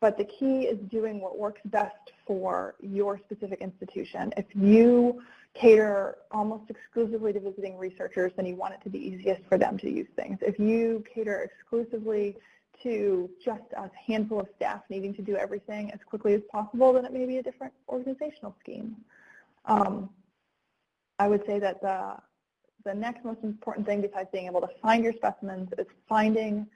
But the key is doing what works best for your specific institution. If you cater almost exclusively to visiting researchers, then you want it to be easiest for them to use things. If you cater exclusively to just a handful of staff needing to do everything as quickly as possible, then it may be a different organizational scheme. Um, I would say that the, the next most important thing besides being able to find your specimens is finding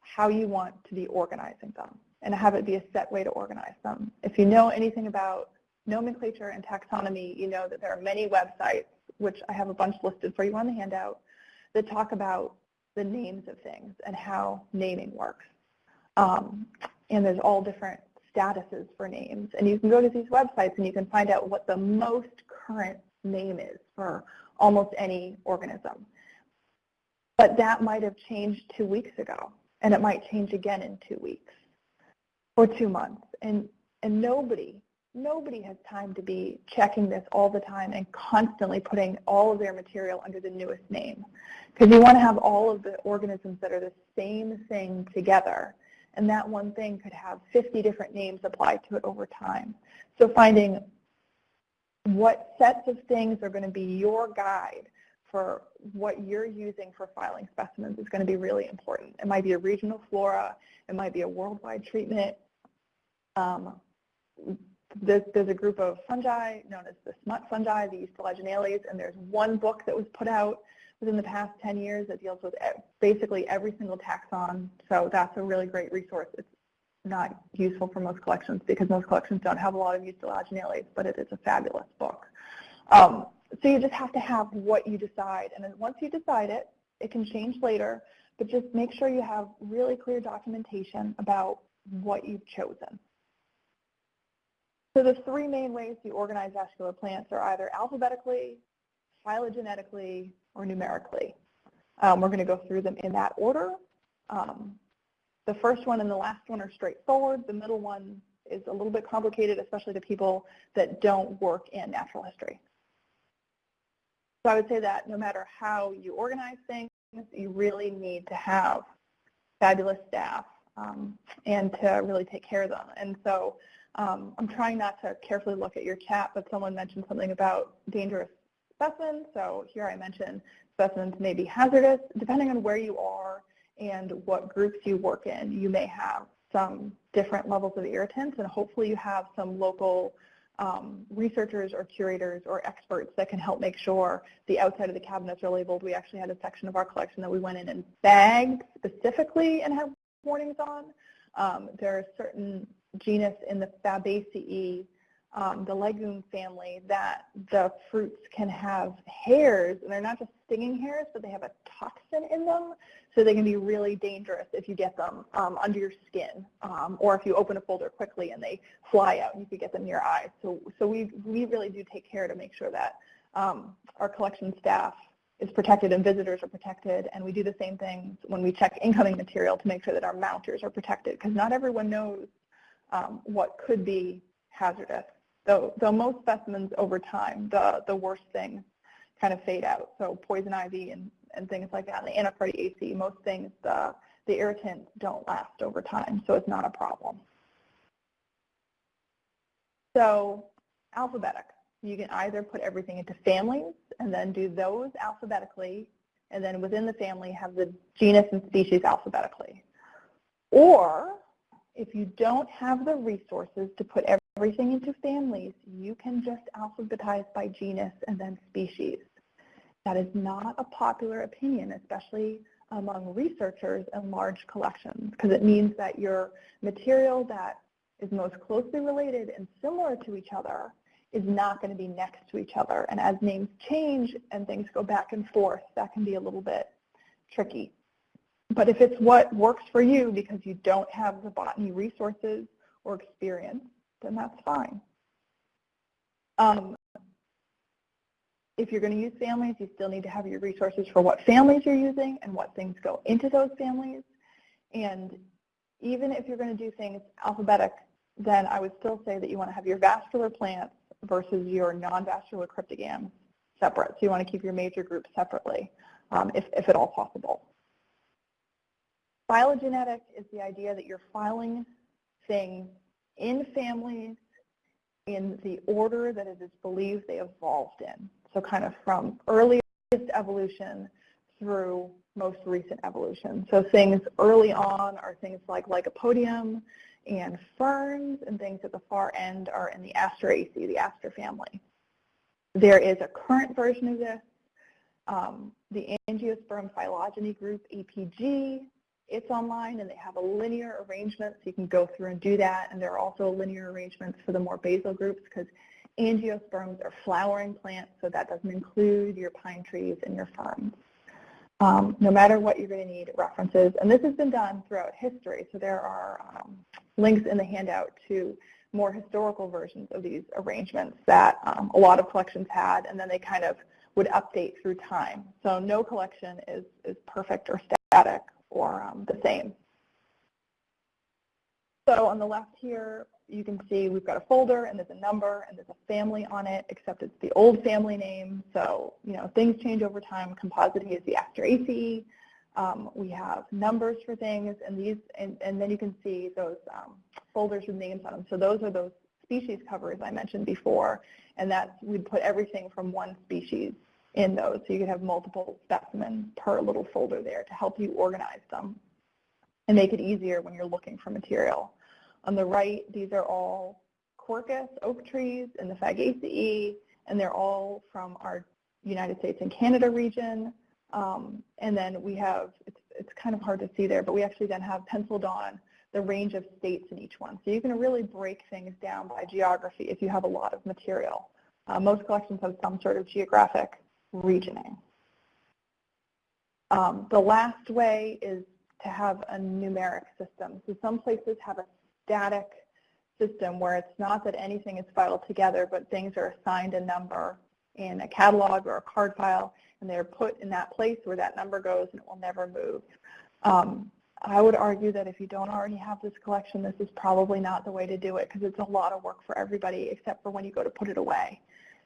how you want to be organizing them and have it be a set way to organize them. If you know anything about nomenclature and taxonomy, you know that there are many websites which I have a bunch listed for you on the handout, that talk about the names of things and how naming works. Um, and there's all different statuses for names. And you can go to these websites and you can find out what the most current name is for almost any organism. But that might have changed two weeks ago, and it might change again in two weeks or two months. And, and nobody, nobody has time to be checking this all the time and constantly putting all of their material under the newest name. Because you want to have all of the organisms that are the same thing together. And that one thing could have 50 different names applied to it over time. So finding what sets of things are going to be your guide for what you're using for filing specimens is going to be really important. It might be a regional flora. It might be a worldwide treatment. Um, there's, there's, a group of fungi known as the smut fungi, the Ustilaginales, and there's one book that was put out within the past 10 years that deals with basically every single taxon. So that's a really great resource. It's not useful for most collections because most collections don't have a lot of Ustilaginales, but it is a fabulous book. Um, so you just have to have what you decide. And then once you decide it, it can change later, but just make sure you have really clear documentation about what you've chosen. So the three main ways you organize vascular plants are either alphabetically, phylogenetically, or numerically. Um, we're going to go through them in that order. Um, the first one and the last one are straightforward. The middle one is a little bit complicated, especially to people that don't work in natural history. So I would say that no matter how you organize things, you really need to have fabulous staff um, and to really take care of them. And so um, I'm trying not to carefully look at your chat, but someone mentioned something about dangerous specimens. So here I mentioned specimens may be hazardous. Depending on where you are and what groups you work in, you may have some different levels of irritants, and hopefully you have some local um, researchers or curators or experts that can help make sure the outside of the cabinets are labeled. We actually had a section of our collection that we went in and bagged specifically and have warnings on. Um, there are certain genus in the Fabaceae um, the legume family that the fruits can have hairs, and they're not just stinging hairs, but they have a toxin in them, so they can be really dangerous if you get them um, under your skin, um, or if you open a folder quickly and they fly out and you could get them in your eyes. So, so we, we really do take care to make sure that um, our collection staff is protected and visitors are protected, and we do the same thing when we check incoming material to make sure that our mounters are protected, because not everyone knows um, what could be hazardous. Though, though most specimens over time, the, the worst things kind of fade out. So poison ivy and, and things like that, and the Anacardiaceae, most things, the, the irritants don't last over time, so it's not a problem. So alphabetic. You can either put everything into families and then do those alphabetically, and then within the family have the genus and species alphabetically. Or if you don't have the resources to put everything into families, you can just alphabetize by genus and then species. That is not a popular opinion, especially among researchers and large collections, because it means that your material that is most closely related and similar to each other is not going to be next to each other. And as names change and things go back and forth, that can be a little bit tricky. But if it's what works for you because you don't have the botany resources or experience, then that's fine. Um, if you're going to use families, you still need to have your resources for what families you're using and what things go into those families. And even if you're going to do things alphabetic, then I would still say that you want to have your vascular plants versus your non-vascular cryptogams separate. So you want to keep your major groups separately, um, if, if at all possible. Phylogenetic is the idea that you're filing things in families in the order that it is believed they evolved in. So kind of from earliest evolution through most recent evolution. So things early on are things like Lycopodium and ferns, and things at the far end are in the Asteraceae, the aster family. There is a current version of this, um, the Angiosperm phylogeny group, APG, it's online and they have a linear arrangement so you can go through and do that and there are also linear arrangements for the more basal groups because angiosperms are flowering plants, so that doesn't include your pine trees and your ferns. Um, no matter what you're going to need references, and this has been done throughout history, so there are um, links in the handout to more historical versions of these arrangements that um, a lot of collections had, and then they kind of would update through time. So no collection is, is perfect or static or um, the same. So on the left here, you can see we've got a folder and there's a number and there's a family on it, except it's the old family name. So, you know, things change over time. Compositae is the Asteraceae. Um, we have numbers for things and these, and, and then you can see those um, folders with names on them. So those are those species covers I mentioned before, and that's, we'd put everything from one species in those. So you could have multiple specimens per little folder there to help you organize them and make it easier when you're looking for material. On the right, these are all Quercus oak trees in the Fagaceae, and they're all from our United States and Canada region. Um, and then we have, it's, it's kind of hard to see there, but we actually then have penciled on the range of states in each one. So you can really break things down by geography if you have a lot of material. Uh, most collections have some sort of geographic regioning. Um, the last way is to have a numeric system. So some places have a static system where it's not that anything is filed together, but things are assigned a number in a catalog or a card file, and they're put in that place where that number goes and it will never move. Um, I would argue that if you don't already have this collection, this is probably not the way to do it because it's a lot of work for everybody except for when you go to put it away.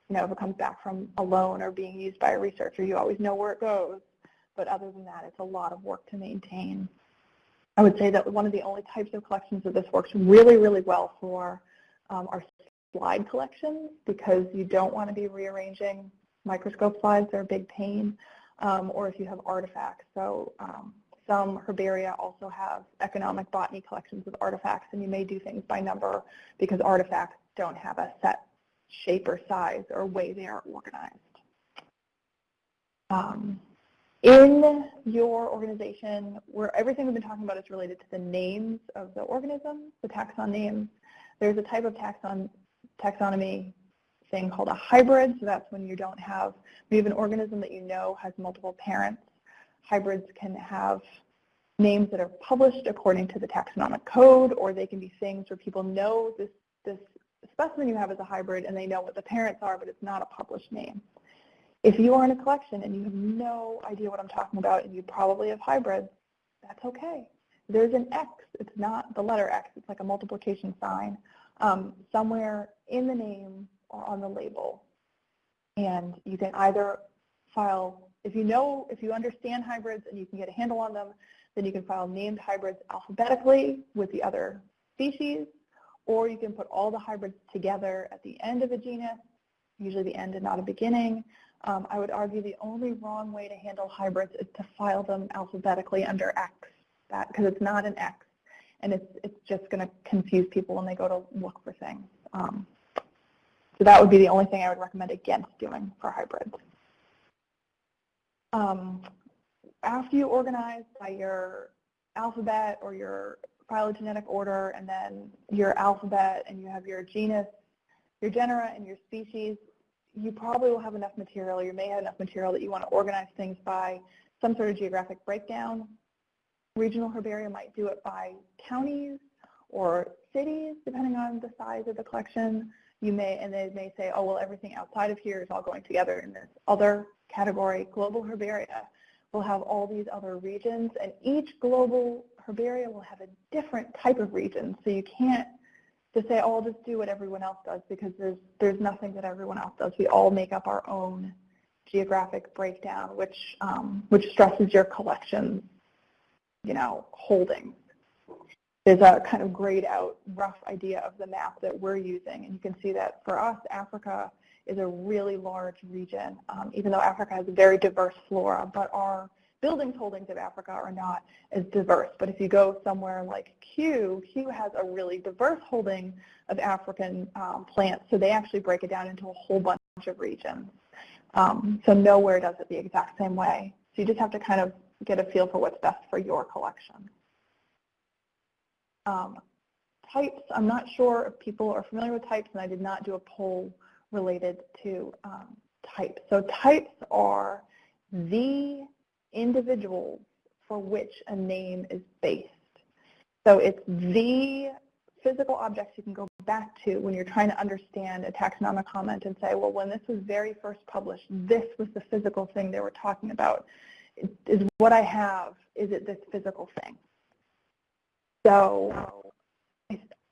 You know, if it comes back from a loan or being used by a researcher, you always know where it goes. But other than that, it's a lot of work to maintain. I would say that one of the only types of collections that this works really, really well for um, are slide collections because you don't want to be rearranging microscope slides. They're a big pain. Um, or if you have artifacts. So um, some herbaria also have economic botany collections of artifacts, and you may do things by number because artifacts don't have a set shape or size or way they are organized. Um, in your organization, where everything we've been talking about is related to the names of the organisms, the taxon names, there's a type of taxon taxonomy thing called a hybrid. So that's when you don't have, you have an organism that you know has multiple parents. Hybrids can have names that are published according to the taxonomic code, or they can be things where people know this, this specimen you have is a hybrid and they know what the parents are, but it's not a published name. If you are in a collection and you have no idea what I'm talking about and you probably have hybrids, that's okay. There's an X. It's not the letter X. It's like a multiplication sign um, somewhere in the name or on the label. And you can either file, if you know, if you understand hybrids and you can get a handle on them, then you can file named hybrids alphabetically with the other species, or you can put all the hybrids together at the end of a genus, usually the end and not a beginning, um, I would argue the only wrong way to handle hybrids is to file them alphabetically under X, because it's not an X, and it's, it's just going to confuse people when they go to look for things. Um, so that would be the only thing I would recommend against doing for hybrids. Um, after you organize by your alphabet or your phylogenetic order and then your alphabet and you have your genus, your genera and your species, you probably will have enough material, you may have enough material that you want to organize things by some sort of geographic breakdown. Regional herbaria might do it by counties or cities, depending on the size of the collection. You may, and they may say, oh, well, everything outside of here is all going together in this other category. Global herbaria will have all these other regions, and each global herbaria will have a different type of region. So you can't just say, oh, I'll just do what everyone else does because there's, there's nothing that everyone else does. We all make up our own geographic breakdown, which, um, which stresses your collection, you know, holdings. There's a kind of grayed out rough idea of the map that we're using, and you can see that for us, Africa is a really large region, um, even though Africa has a very diverse flora, but our buildings holdings of Africa are not as diverse. But if you go somewhere like Kew, Kew has a really diverse holding of African um, plants, so they actually break it down into a whole bunch of regions. Um, so nowhere does it the exact same way. So you just have to kind of get a feel for what's best for your collection. Um, types, I'm not sure if people are familiar with types, and I did not do a poll related to um, types. So types are the individuals for which a name is based. So it's the physical objects you can go back to when you're trying to understand a taxonomic comment and say, well, when this was very first published, this was the physical thing they were talking about. Is what I have, is it this physical thing? So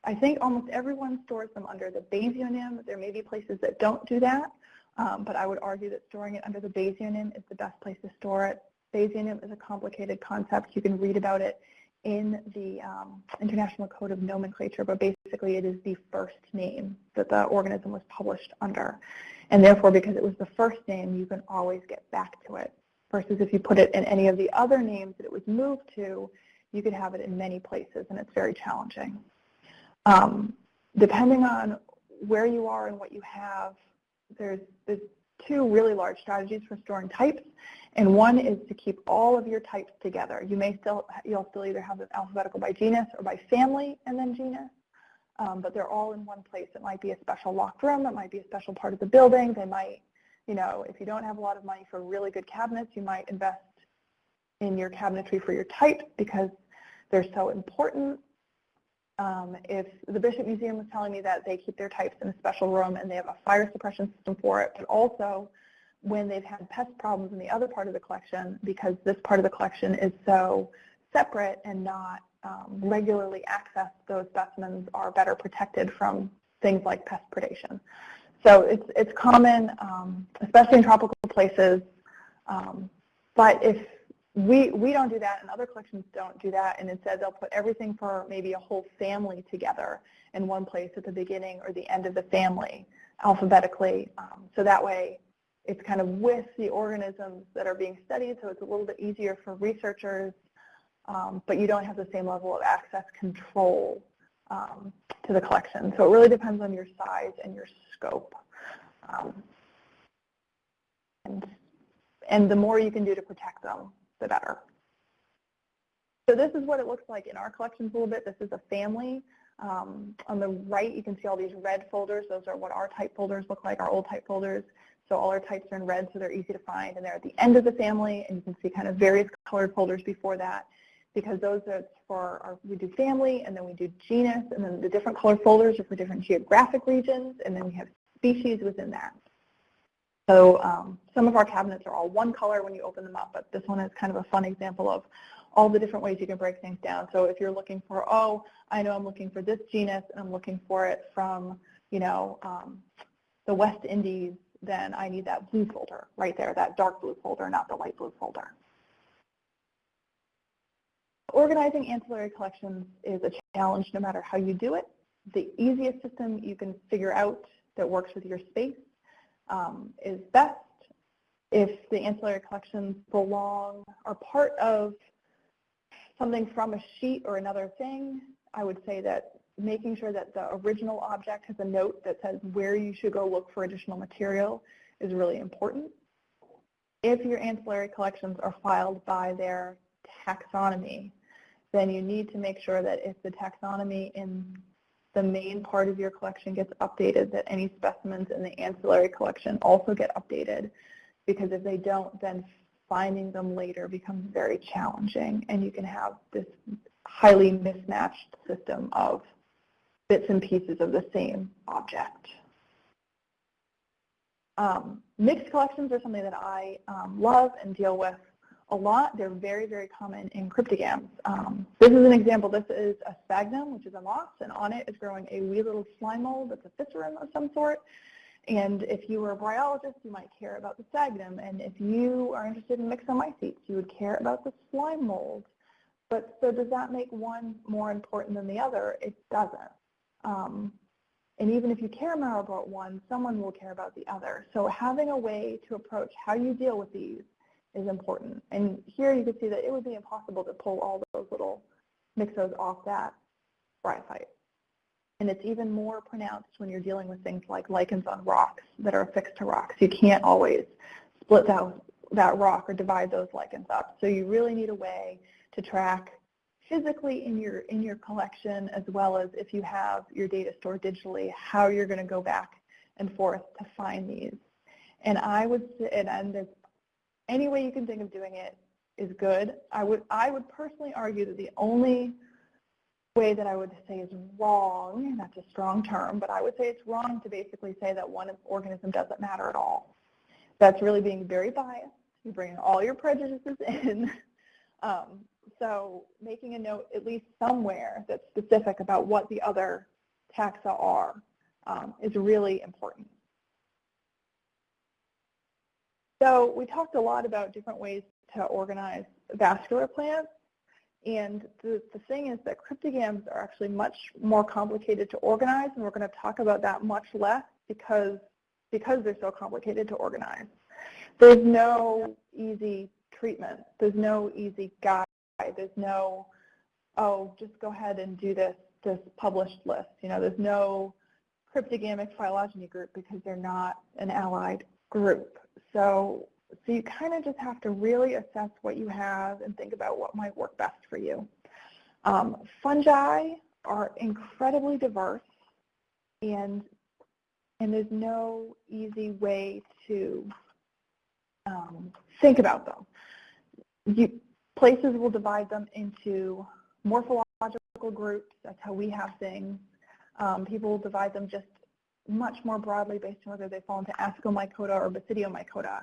I think almost everyone stores them under the basionym. There may be places that don't do that, um, but I would argue that storing it under the basionym is the best place to store it. Basionym is a complicated concept. You can read about it in the um, International Code of Nomenclature, but basically it is the first name that the organism was published under. And therefore, because it was the first name, you can always get back to it. Versus if you put it in any of the other names that it was moved to, you could have it in many places, and it's very challenging. Um, depending on where you are and what you have, there's, there's two really large strategies for storing types, and one is to keep all of your types together. You may still, you'll still either have them alphabetical by genus or by family and then genus, um, but they're all in one place. It might be a special locked room, it might be a special part of the building. They might, you know, if you don't have a lot of money for really good cabinets, you might invest in your cabinetry for your types because they're so important. Um, if the Bishop Museum was telling me that they keep their types in a special room and they have a fire suppression system for it, but also when they've had pest problems in the other part of the collection because this part of the collection is so separate and not um, regularly accessed, those specimens are better protected from things like pest predation. So it's, it's common, um, especially in tropical places, um, but if we, we don't do that and other collections don't do that and instead they'll put everything for maybe a whole family together in one place at the beginning or the end of the family alphabetically. Um, so that way it's kind of with the organisms that are being studied so it's a little bit easier for researchers um, but you don't have the same level of access control um, to the collection. So it really depends on your size and your scope. Um, and, and the more you can do to protect them, the better. So this is what it looks like in our collections a little bit. This is a family. Um, on the right, you can see all these red folders. Those are what our type folders look like, our old type folders. So all our types are in red, so they're easy to find. And they're at the end of the family, and you can see kind of various colored folders before that because those are for our, we do family, and then we do genus, and then the different colored folders are for different geographic regions, and then we have species within that. So um, some of our cabinets are all one color when you open them up, but this one is kind of a fun example of all the different ways you can break things down. So if you're looking for, oh, I know I'm looking for this genus and I'm looking for it from, you know, um, the West Indies, then I need that blue folder right there, that dark blue folder, not the light blue folder. Organizing ancillary collections is a challenge no matter how you do it. The easiest system you can figure out that works with your space um, is best. If the ancillary collections belong, are part of something from a sheet or another thing, I would say that making sure that the original object has a note that says where you should go look for additional material is really important. If your ancillary collections are filed by their taxonomy, then you need to make sure that if the taxonomy in the main part of your collection gets updated, that any specimens in the ancillary collection also get updated. Because if they don't, then finding them later becomes very challenging and you can have this highly mismatched system of bits and pieces of the same object. Um, mixed collections are something that I um, love and deal with a lot. They're very, very common in cryptogams. Um, this is an example. This is a sphagnum, which is a moss, and on it is growing a wee little slime mold that's a physarum of some sort. And if you were a bryologist, you might care about the sphagnum. And if you are interested in myxomycetes, you would care about the slime mold. But so does that make one more important than the other? It doesn't. Um, and even if you care more about one, someone will care about the other. So having a way to approach how you deal with these is important. And here you can see that it would be impossible to pull all those little myxos off that bryophyte. And it's even more pronounced when you're dealing with things like lichens on rocks that are affixed to rocks. You can't always split that, that rock or divide those lichens up. So you really need a way to track physically in your, in your collection as well as if you have your data stored digitally, how you're going to go back and forth to find these. And I would, and, and there's any way you can think of doing it is good. I would, I would personally argue that the only way that I would say is wrong, that's a strong term, but I would say it's wrong to basically say that one organism doesn't matter at all. That's really being very biased. You bring all your prejudices in. Um, so making a note at least somewhere that's specific about what the other taxa are um, is really important. So we talked a lot about different ways to organize vascular plants. And the, the thing is that cryptogams are actually much more complicated to organize, and we're going to talk about that much less because, because they're so complicated to organize. There's no easy treatment. There's no easy guide. There's no, oh, just go ahead and do this, this published list. You know, there's no cryptogamic phylogeny group because they're not an allied group. So, so you kind of just have to really assess what you have and think about what might work best for you. Um, fungi are incredibly diverse and and there's no easy way to um, think about them. You, places will divide them into morphological groups. That's how we have things. Um, people will divide them just much more broadly based on whether they fall into Ascomycota or Basidiomycota.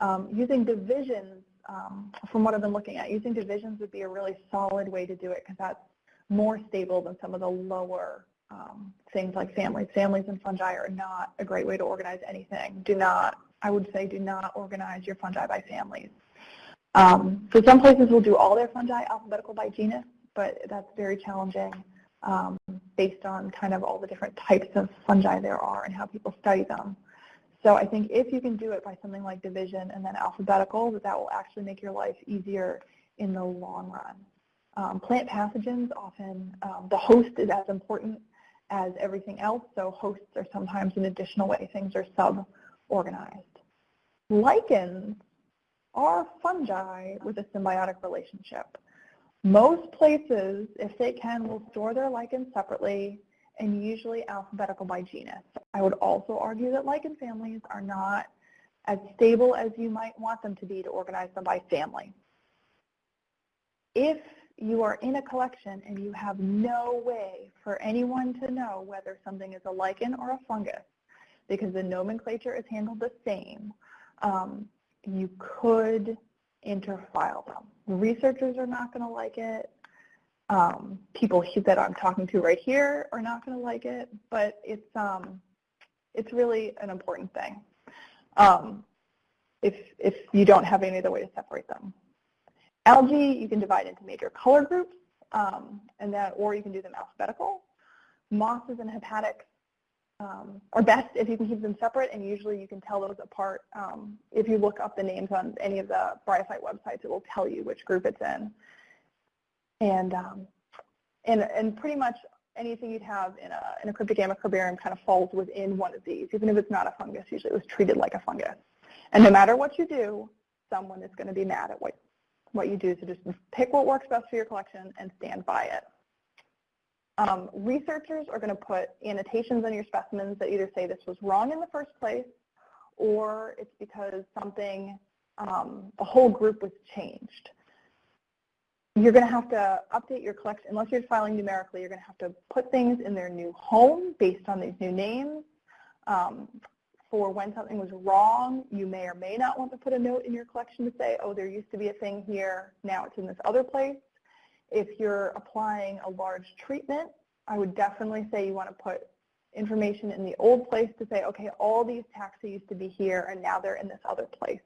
Um, using divisions, um, from what I've been looking at, using divisions would be a really solid way to do it because that's more stable than some of the lower um, things like families. Families and fungi are not a great way to organize anything. Do not, I would say, do not organize your fungi by families. Um, so some places will do all their fungi alphabetical by genus, but that's very challenging um, based on kind of all the different types of fungi there are and how people study them. So I think if you can do it by something like division and then alphabetical, that that will actually make your life easier in the long run. Um, plant pathogens often, um, the host is as important as everything else, so hosts are sometimes an additional way things are sub-organized. Lichens are fungi with a symbiotic relationship. Most places, if they can, will store their lichens separately and usually alphabetical by genus. I would also argue that lichen families are not as stable as you might want them to be to organize them by family. If you are in a collection and you have no way for anyone to know whether something is a lichen or a fungus because the nomenclature is handled the same, um, you could interfile them. Researchers are not going to like it. Um, people that I'm talking to right here are not going to like it, but it's um, it's really an important thing. Um, if if you don't have any other way to separate them, algae you can divide into major color groups, um, and that or you can do them alphabetical. Mosses and hepatics um, are best if you can keep them separate, and usually you can tell those apart. Um, if you look up the names on any of the Bryophyte websites, it will tell you which group it's in. And, um, and, and pretty much anything you'd have in a, in a cryptogamma herbarium kind of falls within one of these. Even if it's not a fungus, usually it was treated like a fungus. And no matter what you do, someone is going to be mad at what, what you do. So just pick what works best for your collection and stand by it. Um, researchers are going to put annotations on your specimens that either say this was wrong in the first place or it's because something, um, a whole group was changed. You're going to have to update your collection, unless you're filing numerically, you're going to have to put things in their new home based on these new names. Um, for when something was wrong, you may or may not want to put a note in your collection to say, oh, there used to be a thing here, now it's in this other place. If you're applying a large treatment, I would definitely say you want to put information in the old place to say, okay, all these taxa used to be here and now they're in this other place.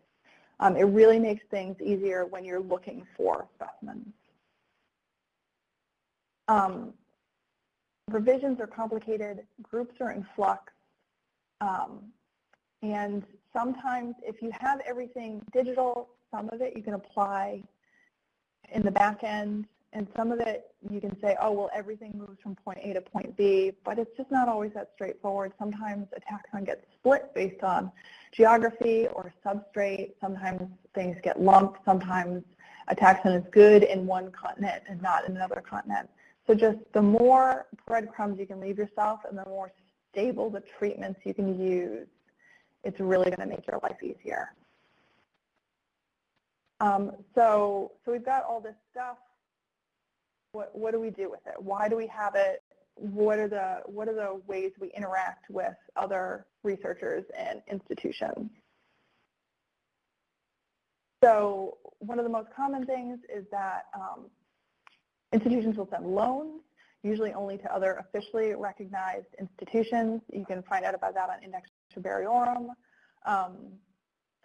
Um, it really makes things easier when you're looking for specimens. Um, revisions are complicated, groups are in flux, um, and sometimes if you have everything digital, some of it you can apply in the back end and some of it you can say, oh, well, everything moves from point A to point B, but it's just not always that straightforward. Sometimes a taxon gets split based on geography or substrate. Sometimes things get lumped. Sometimes a taxon is good in one continent and not in another continent. So just the more breadcrumbs you can leave yourself and the more stable the treatments you can use, it's really going to make your life easier. Um, so, so we've got all this stuff. What, what do we do with it? Why do we have it? What are the what are the ways we interact with other researchers and institutions? So one of the most common things is that um, institutions will send loans, usually only to other officially recognized institutions. You can find out about that on Index Herbariorum. Um,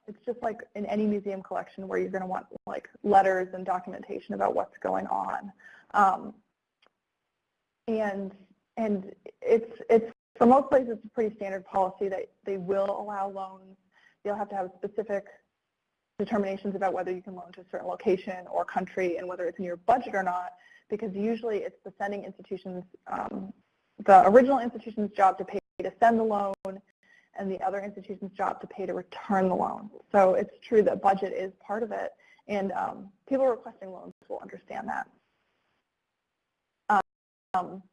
it's just like in any museum collection where you're going to want like letters and documentation about what's going on. Um, and and it's it's for most places it's a pretty standard policy that they will allow loans. You'll have to have specific determinations about whether you can loan to a certain location or country and whether it's in your budget or not, because usually it's the sending institutions, um, the original institution's job to pay to send the loan and the other institution's job to pay to return the loan. So it's true that budget is part of it, and um, people requesting loans will understand that. Um,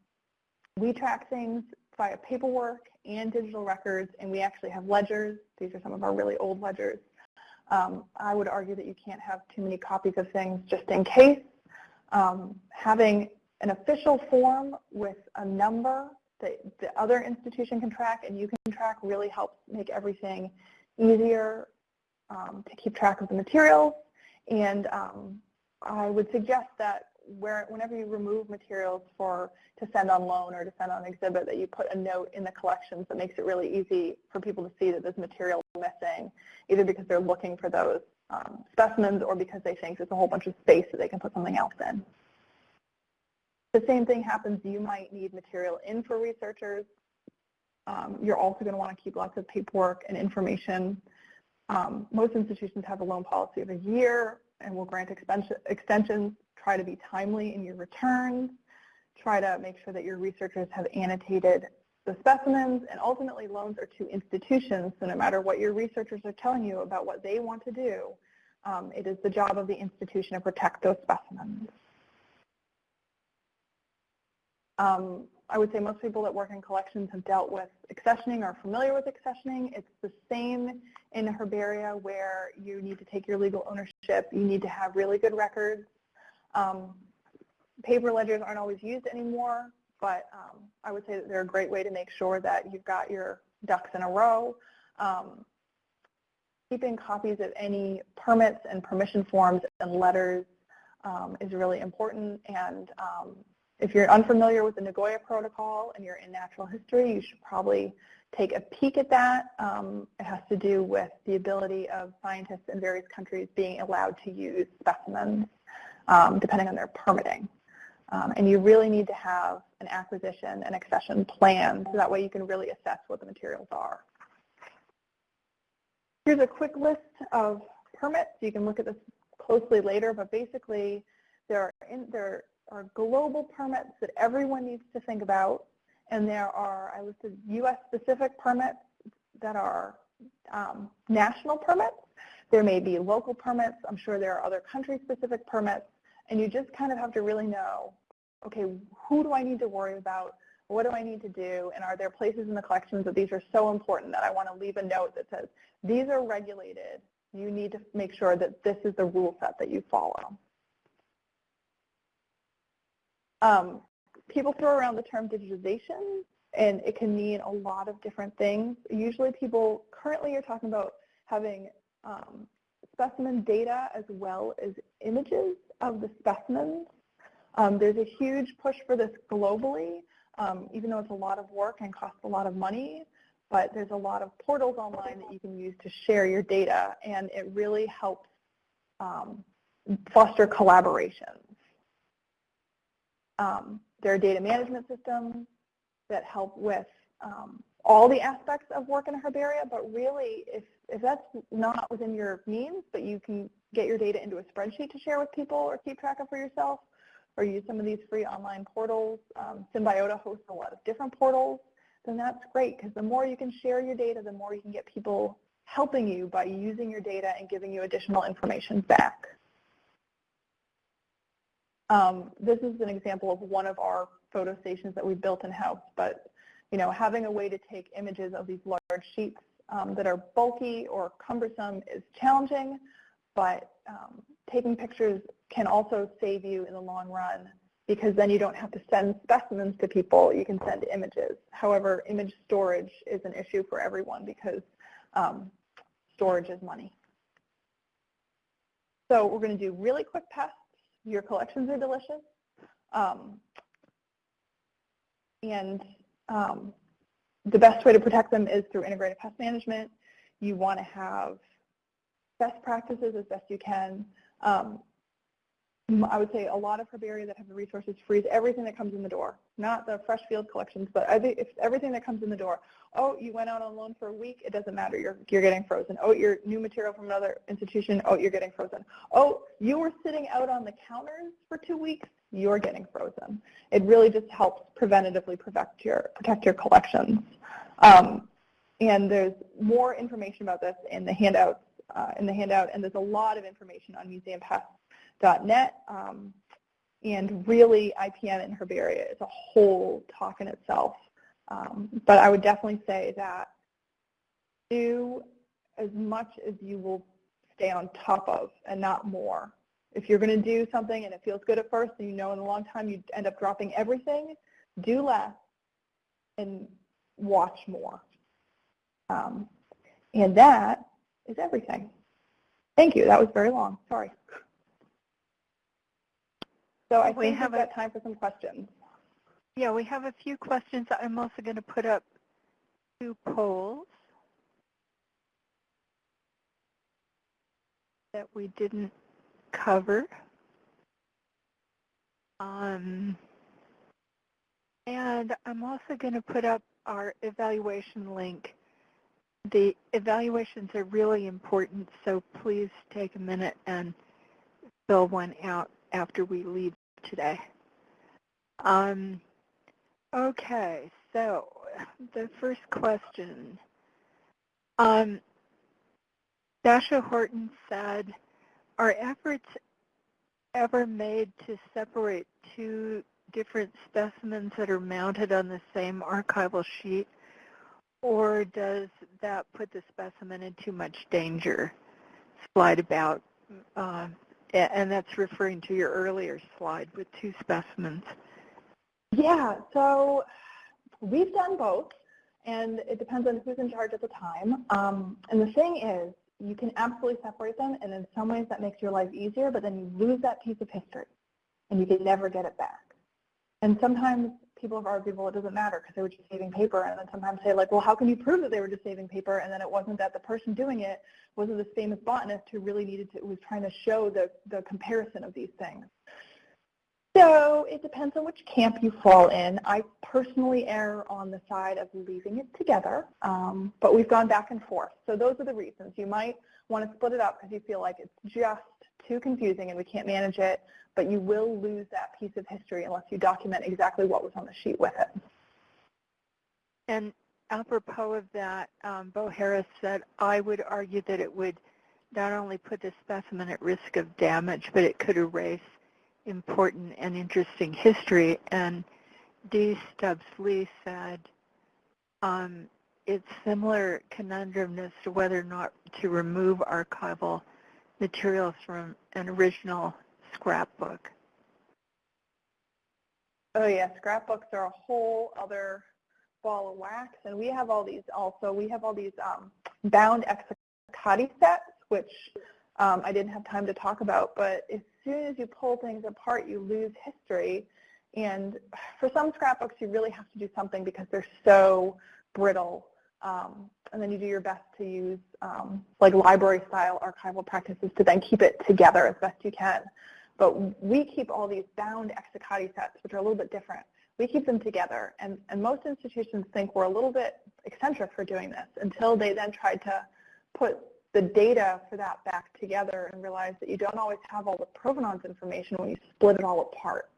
we track things via paperwork and digital records, and we actually have ledgers. These are some of our really old ledgers. Um, I would argue that you can't have too many copies of things just in case. Um, having an official form with a number that the other institution can track and you can track really helps make everything easier um, to keep track of the materials. And um, I would suggest that where, whenever you remove materials for to send on loan or to send on exhibit, that you put a note in the collections that makes it really easy for people to see that there's material missing, either because they're looking for those um, specimens or because they think there's a whole bunch of space that they can put something else in. The same thing happens, you might need material in for researchers. Um, you're also going to want to keep lots of paperwork and information. Um, most institutions have a loan policy of a year and will grant extensions. Try to be timely in your returns. Try to make sure that your researchers have annotated the specimens, and ultimately loans are to institutions, so no matter what your researchers are telling you about what they want to do, um, it is the job of the institution to protect those specimens. Um, I would say most people that work in collections have dealt with accessioning or familiar with accessioning. It's the same in herbaria where you need to take your legal ownership. You need to have really good records. Um, paper ledgers aren't always used anymore, but um, I would say that they're a great way to make sure that you've got your ducks in a row. Um, keeping copies of any permits and permission forms and letters um, is really important and um, if you're unfamiliar with the Nagoya Protocol and you're in natural history, you should probably take a peek at that. Um, it has to do with the ability of scientists in various countries being allowed to use specimens um, depending on their permitting. Um, and you really need to have an acquisition and accession plan so that way you can really assess what the materials are. Here's a quick list of permits. You can look at this closely later, but basically there are, in, there are global permits that everyone needs to think about, and there are, I listed U.S.-specific permits that are um, national permits. There may be local permits. I'm sure there are other country-specific permits, and you just kind of have to really know, okay, who do I need to worry about? What do I need to do? And are there places in the collections that these are so important that I want to leave a note that says, these are regulated. You need to make sure that this is the rule set that you follow. Um, people throw around the term digitization, and it can mean a lot of different things. Usually people currently are talking about having um, specimen data as well as images of the specimens. Um, there's a huge push for this globally, um, even though it's a lot of work and costs a lot of money, but there's a lot of portals online that you can use to share your data, and it really helps um, foster collaborations. Um, there are data management systems that help with um, all the aspects of work in a herbaria, but really if, if that's not within your means, but you can get your data into a spreadsheet to share with people or keep track of for yourself, or use some of these free online portals. Um, Symbiota hosts a lot of different portals, then that's great because the more you can share your data, the more you can get people helping you by using your data and giving you additional information back. Um, this is an example of one of our photo stations that we built in-house, but you know, having a way to take images of these large sheets um, that are bulky or cumbersome is challenging, but um, taking pictures can also save you in the long run because then you don't have to send specimens to people, you can send images. However, image storage is an issue for everyone because um, storage is money. So we're going to do really quick tests. Your collections are delicious. Um, and um, the best way to protect them is through integrated pest management. You want to have best practices as best you can. Um, I would say a lot of herbaria that have the resources freeze everything that comes in the door, not the fresh field collections, but if everything that comes in the door. Oh, you went out on loan for a week, it doesn't matter, you're, you're getting frozen. Oh, you're new material from another institution, oh, you're getting frozen. Oh, you were sitting out on the counters for two weeks, you're getting frozen. It really just helps preventatively protect your, protect your collections. Um, and there's more information about this in the handouts, uh, in the handout, and there's a lot of information on Museum Pest .NET, um, and really IPM and Herbaria is a whole talk in itself. Um, but I would definitely say that do as much as you will stay on top of and not more. If you're going to do something and it feels good at first and you know in a long time you end up dropping everything, do less and watch more. Um, and that is everything. Thank you. That was very long. Sorry. So I we think have we've got time for some questions. Yeah, we have a few questions. I'm also going to put up two polls that we didn't cover. Um, and I'm also going to put up our evaluation link. The evaluations are really important, so please take a minute and fill one out after we leave today. Um, okay, so the first question. Um, Dasha Horton said, are efforts ever made to separate two different specimens that are mounted on the same archival sheet, or does that put the specimen in too much danger? Slide about uh, and that's referring to your earlier slide with two specimens. Yeah, so we've done both, and it depends on who's in charge at the time. Um, and the thing is, you can absolutely separate them, and in some ways that makes your life easier, but then you lose that piece of history, and you can never get it back. And sometimes people have argued, well, it doesn't matter because they were just saving paper. And then sometimes say, like, well, how can you prove that they were just saving paper? And then it wasn't that the person doing it wasn't this famous botanist who really needed to, was trying to show the, the comparison of these things. So it depends on which camp you fall in. I personally err on the side of leaving it together, um, but we've gone back and forth. So those are the reasons. You might want to split it up because you feel like it's just too confusing and we can't manage it but you will lose that piece of history unless you document exactly what was on the sheet with it. And apropos of that, um, Bo Harris said, I would argue that it would not only put the specimen at risk of damage, but it could erase important and interesting history. And D. Stubbs Lee said, um, it's similar conundrum as to whether or not to remove archival materials from an original scrapbook? Oh yeah, scrapbooks are a whole other ball of wax, and we have all these also. We have all these um, bound Exsiccati sets, which um, I didn't have time to talk about, but as soon as you pull things apart, you lose history. And for some scrapbooks, you really have to do something because they're so brittle. Um, and then you do your best to use um, like library-style archival practices to then keep it together as best you can. But we keep all these bound Exsiccati sets, which are a little bit different. We keep them together, and, and most institutions think we're a little bit eccentric for doing this until they then tried to put the data for that back together and realize that you don't always have all the provenance information when you split it all apart.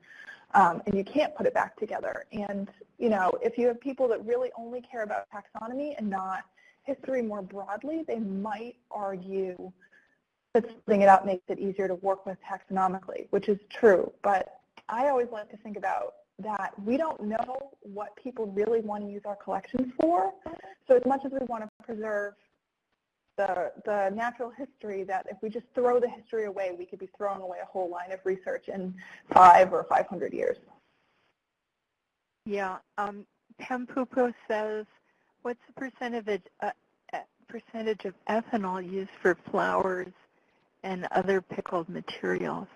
Um, and you can't put it back together. And, you know, if you have people that really only care about taxonomy and not history more broadly, they might argue that splitting it up makes it easier to work with taxonomically, which is true. But I always like to think about that we don't know what people really want to use our collections for. So as much as we want to preserve the, the natural history that if we just throw the history away, we could be throwing away a whole line of research in five or 500 years. Yeah. Um, Pam Pupo says, what's the percentage, uh, uh, percentage of ethanol used for flowers and other pickled materials?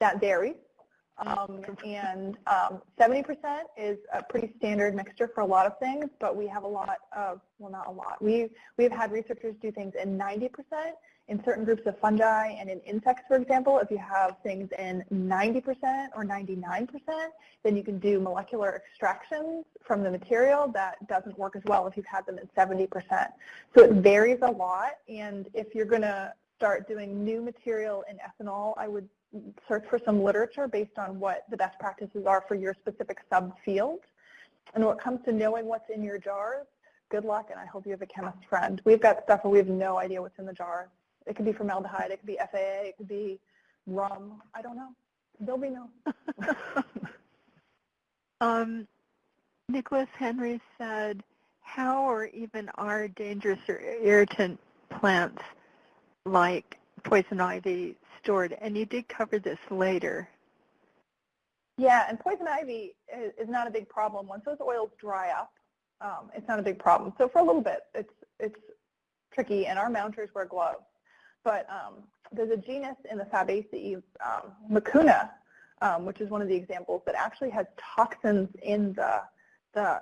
That varies. Um, and um, 70% is a pretty standard mixture for a lot of things, but we have a lot of, well, not a lot. We, we've had researchers do things in 90% in certain groups of fungi and in insects, for example. If you have things in 90% or 99%, then you can do molecular extractions from the material that doesn't work as well if you've had them in 70%. So it varies a lot, and if you're going to start doing new material in ethanol, I would search for some literature based on what the best practices are for your specific subfield. And when it comes to knowing what's in your jars, good luck, and I hope you have a chemist friend. We've got stuff where we have no idea what's in the jar. It could be formaldehyde, it could be FAA, it could be rum. I don't know. There'll be no. um, Nicholas Henry said, how or even are dangerous or irritant plants like poison ivy stored? And you did cover this later. Yeah, and poison ivy is, is not a big problem. Once those oils dry up, um, it's not a big problem. So for a little bit, it's it's tricky, and our mounters wear gloves. But um, there's a genus in the Fabaceae, um, Mucuna, um, which is one of the examples that actually has toxins in the the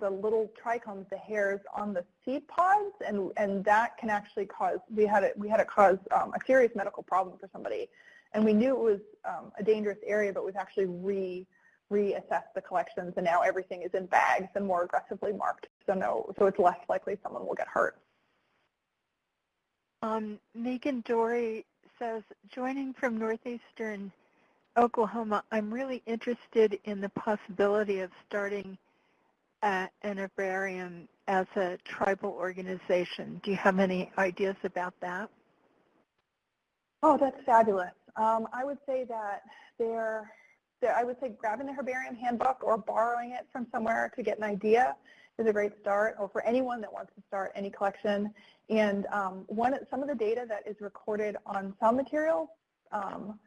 the little trichomes, the hairs on the seed pods, and and that can actually cause. We had it. We had it cause um, a serious medical problem for somebody, and we knew it was um, a dangerous area, but we've actually re reassessed the collections, and now everything is in bags and more aggressively marked. So no, so it's less likely someone will get hurt. Um, Megan Dory says, joining from northeastern Oklahoma, I'm really interested in the possibility of starting an herbarium as a tribal organization. Do you have any ideas about that? Oh, that's fabulous. Um, I would say that there, there, I would say grabbing the herbarium handbook or borrowing it from somewhere to get an idea is a great start, or for anyone that wants to start any collection. And um, one, some of the data that is recorded on some materials um,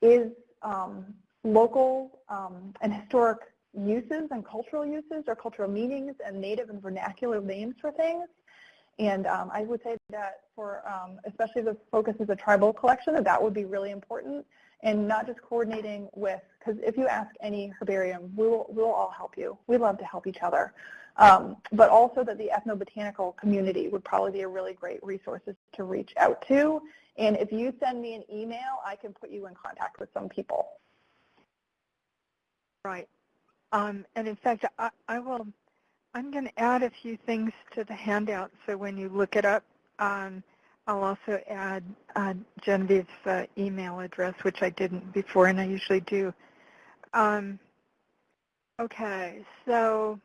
is um, local um, and historic uses and cultural uses or cultural meanings and native and vernacular names for things. And um, I would say that for, um, especially the focus is a tribal collection, that that would be really important. And not just coordinating with, because if you ask any herbarium, we will, we will all help you. We love to help each other. Um, but also that the ethnobotanical community would probably be a really great resource to reach out to. And if you send me an email, I can put you in contact with some people. Right. Um, and in fact, I, I will, I'm going to add a few things to the handout so when you look it up, um, I'll also add uh, Genevieve's uh, email address, which I didn't before, and I usually do. Um, okay, so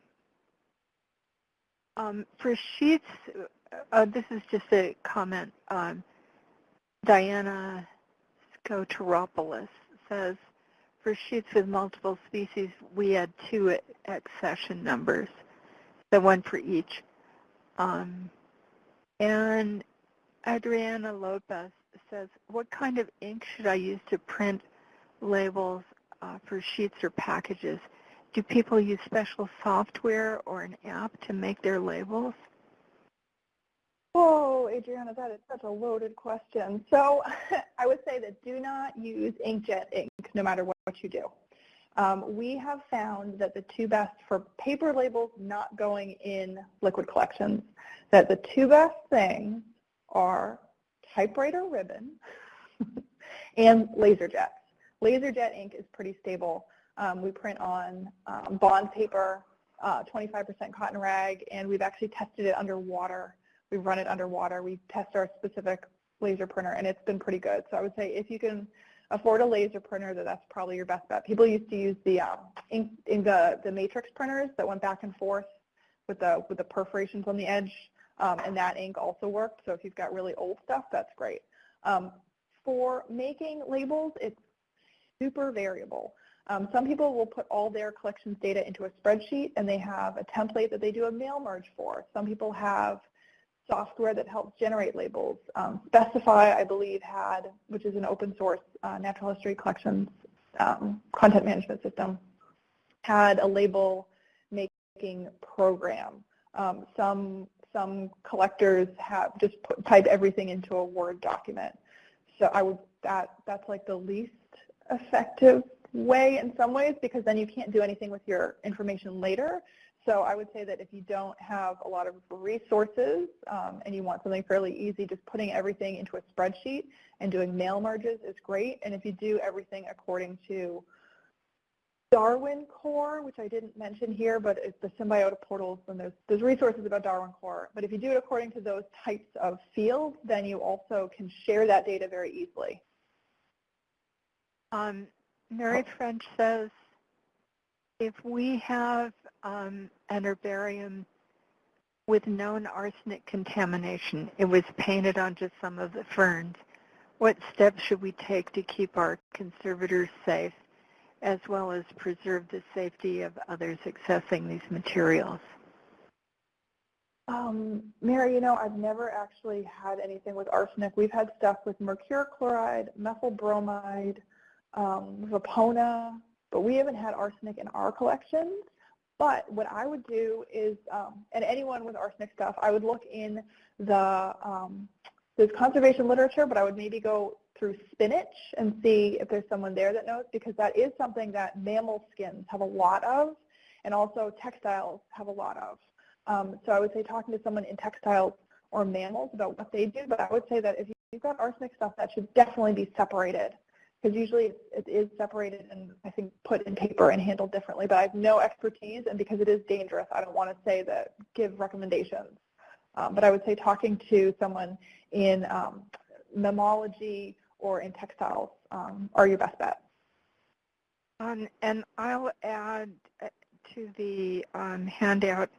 um, for sheets, uh, this is just a comment. Um, Diana Skoteropoulos says, for sheets with multiple species, we add two accession numbers, so one for each. Um, and Adriana Lopez says, what kind of ink should I use to print labels uh, for sheets or packages? Do people use special software or an app to make their labels? Oh, Adriana, that is such a loaded question. So I would say that do not use inkjet ink no matter what, what you do. Um, we have found that the two best for paper labels not going in liquid collections, that the two best things are typewriter ribbon and laser jets. LaserJet ink is pretty stable. Um, we print on um, bond paper, 25% uh, cotton rag, and we've actually tested it underwater we run it underwater. We test our specific laser printer, and it's been pretty good. So I would say if you can afford a laser printer, that that's probably your best bet. People used to use the um, ink, in the the matrix printers that went back and forth with the with the perforations on the edge, um, and that ink also worked. So if you've got really old stuff, that's great. Um, for making labels, it's super variable. Um, some people will put all their collections data into a spreadsheet and they have a template that they do a mail merge for. Some people have software that helps generate labels. Um, Specify, I believe, had, which is an open source uh, natural history collections um, content management system, had a label making program. Um, some some collectors have just put, type everything into a Word document. So I would that that's like the least effective way in some ways because then you can't do anything with your information later. So I would say that if you don't have a lot of resources um, and you want something fairly easy, just putting everything into a spreadsheet and doing mail merges is great. And if you do everything according to Darwin Core, which I didn't mention here, but it's the Symbiota portals, and there's, there's resources about Darwin Core. But if you do it according to those types of fields, then you also can share that data very easily. Um, Mary French says, if we have um, an herbarium with known arsenic contamination, it was painted onto some of the ferns, what steps should we take to keep our conservators safe as well as preserve the safety of others accessing these materials? Um, Mary, you know, I've never actually had anything with arsenic. We've had stuff with mercury chloride, methyl bromide, um, Vapona, but we haven't had arsenic in our collections. But what I would do is, um, and anyone with arsenic stuff, I would look in the um, there's conservation literature, but I would maybe go through SPNHC and see if there's someone there that knows because that is something that mammal skins have a lot of and also textiles have a lot of. Um, so I would say talking to someone in textiles or mammals about what they do, but I would say that if you've got arsenic stuff, that should definitely be separated because usually it is separated and I think put in paper and handled differently, but I have no expertise and because it is dangerous, I don't want to say that give recommendations. Um, but I would say talking to someone in um, mammalogy or in textiles um, are your best bet. Um, and I'll add uh, to the um, handout,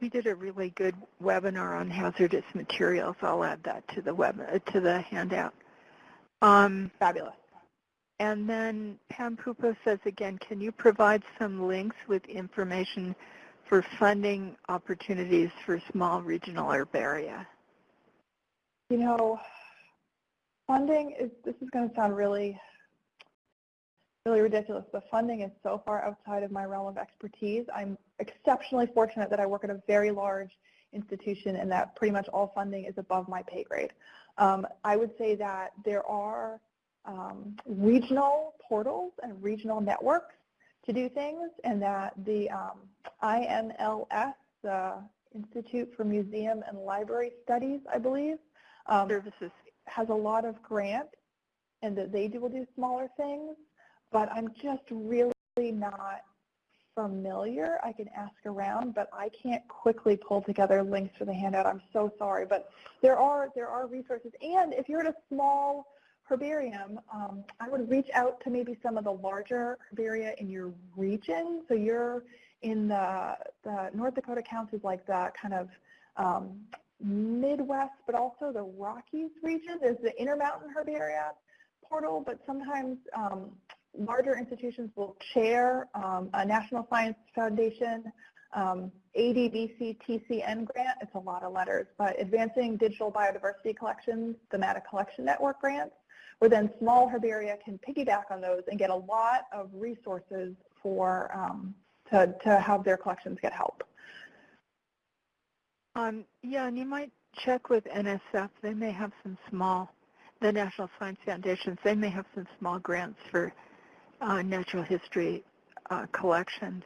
we did a really good webinar on hazardous materials. I'll add that to the web uh, to the handout. Um, Fabulous. And then Pam Pupo says again, can you provide some links with information for funding opportunities for small regional herbaria? You know, funding is, this is going to sound really, really ridiculous, but funding is so far outside of my realm of expertise. I'm exceptionally fortunate that I work at a very large institution and that pretty much all funding is above my pay grade. Um, I would say that there are um, regional portals and regional networks to do things and that the um, IMLS, the Institute for Museum and Library Studies, I believe, um, services has a lot of grants and that they do, will do smaller things, but I'm just really not familiar. I can ask around, but I can't quickly pull together links for the handout. I'm so sorry, but there are there are resources. And if you're at a small herbarium, um, I would reach out to maybe some of the larger herbaria in your region. So you're in the, the North Dakota counties like the kind of um, Midwest, but also the Rockies region. There's the Intermountain Herbaria portal, but sometimes um, larger institutions will chair um, a National Science Foundation um, ADBC TCN grant. It's a lot of letters, but Advancing Digital Biodiversity Collections, Thematic Collection Network grants, where then small herbaria can piggyback on those and get a lot of resources for um, to, to have their collections get help. Um, yeah, and you might check with NSF. They may have some small, the National Science Foundations, they may have some small grants for uh, natural history uh, collections.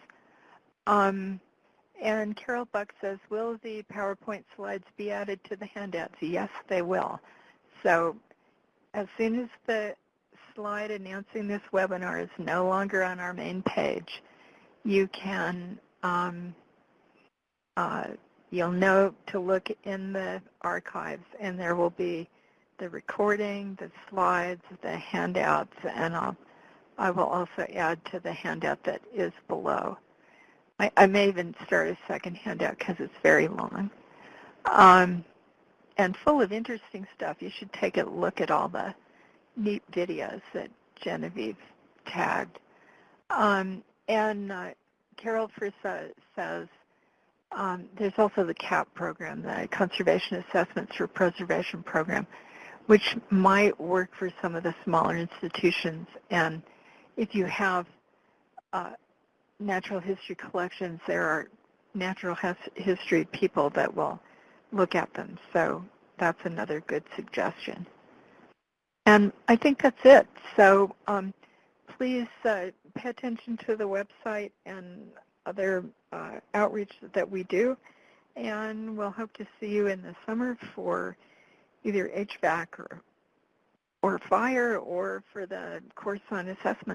Um, and Carol Buck says, will the PowerPoint slides be added to the handouts? Yes, they will. So as soon as the slide announcing this webinar is no longer on our main page, you can um, uh, you'll know to look in the archives and there will be the recording, the slides, the handouts, and I'll, I will also add to the handout that is below. I, I may even start a second handout because it's very long. Um, and full of interesting stuff. You should take a look at all the neat videos that Genevieve tagged. Um, and uh, Carol Frissa says um, there's also the CAP program, the Conservation Assessments for Preservation Program, which might work for some of the smaller institutions. And if you have uh, natural history collections, there are natural history people that will look at them. So that's another good suggestion. And I think that's it. So um, please uh, pay attention to the website and other uh, outreach that we do. And we'll hope to see you in the summer for either HVAC or, or fire or for the course on assessment.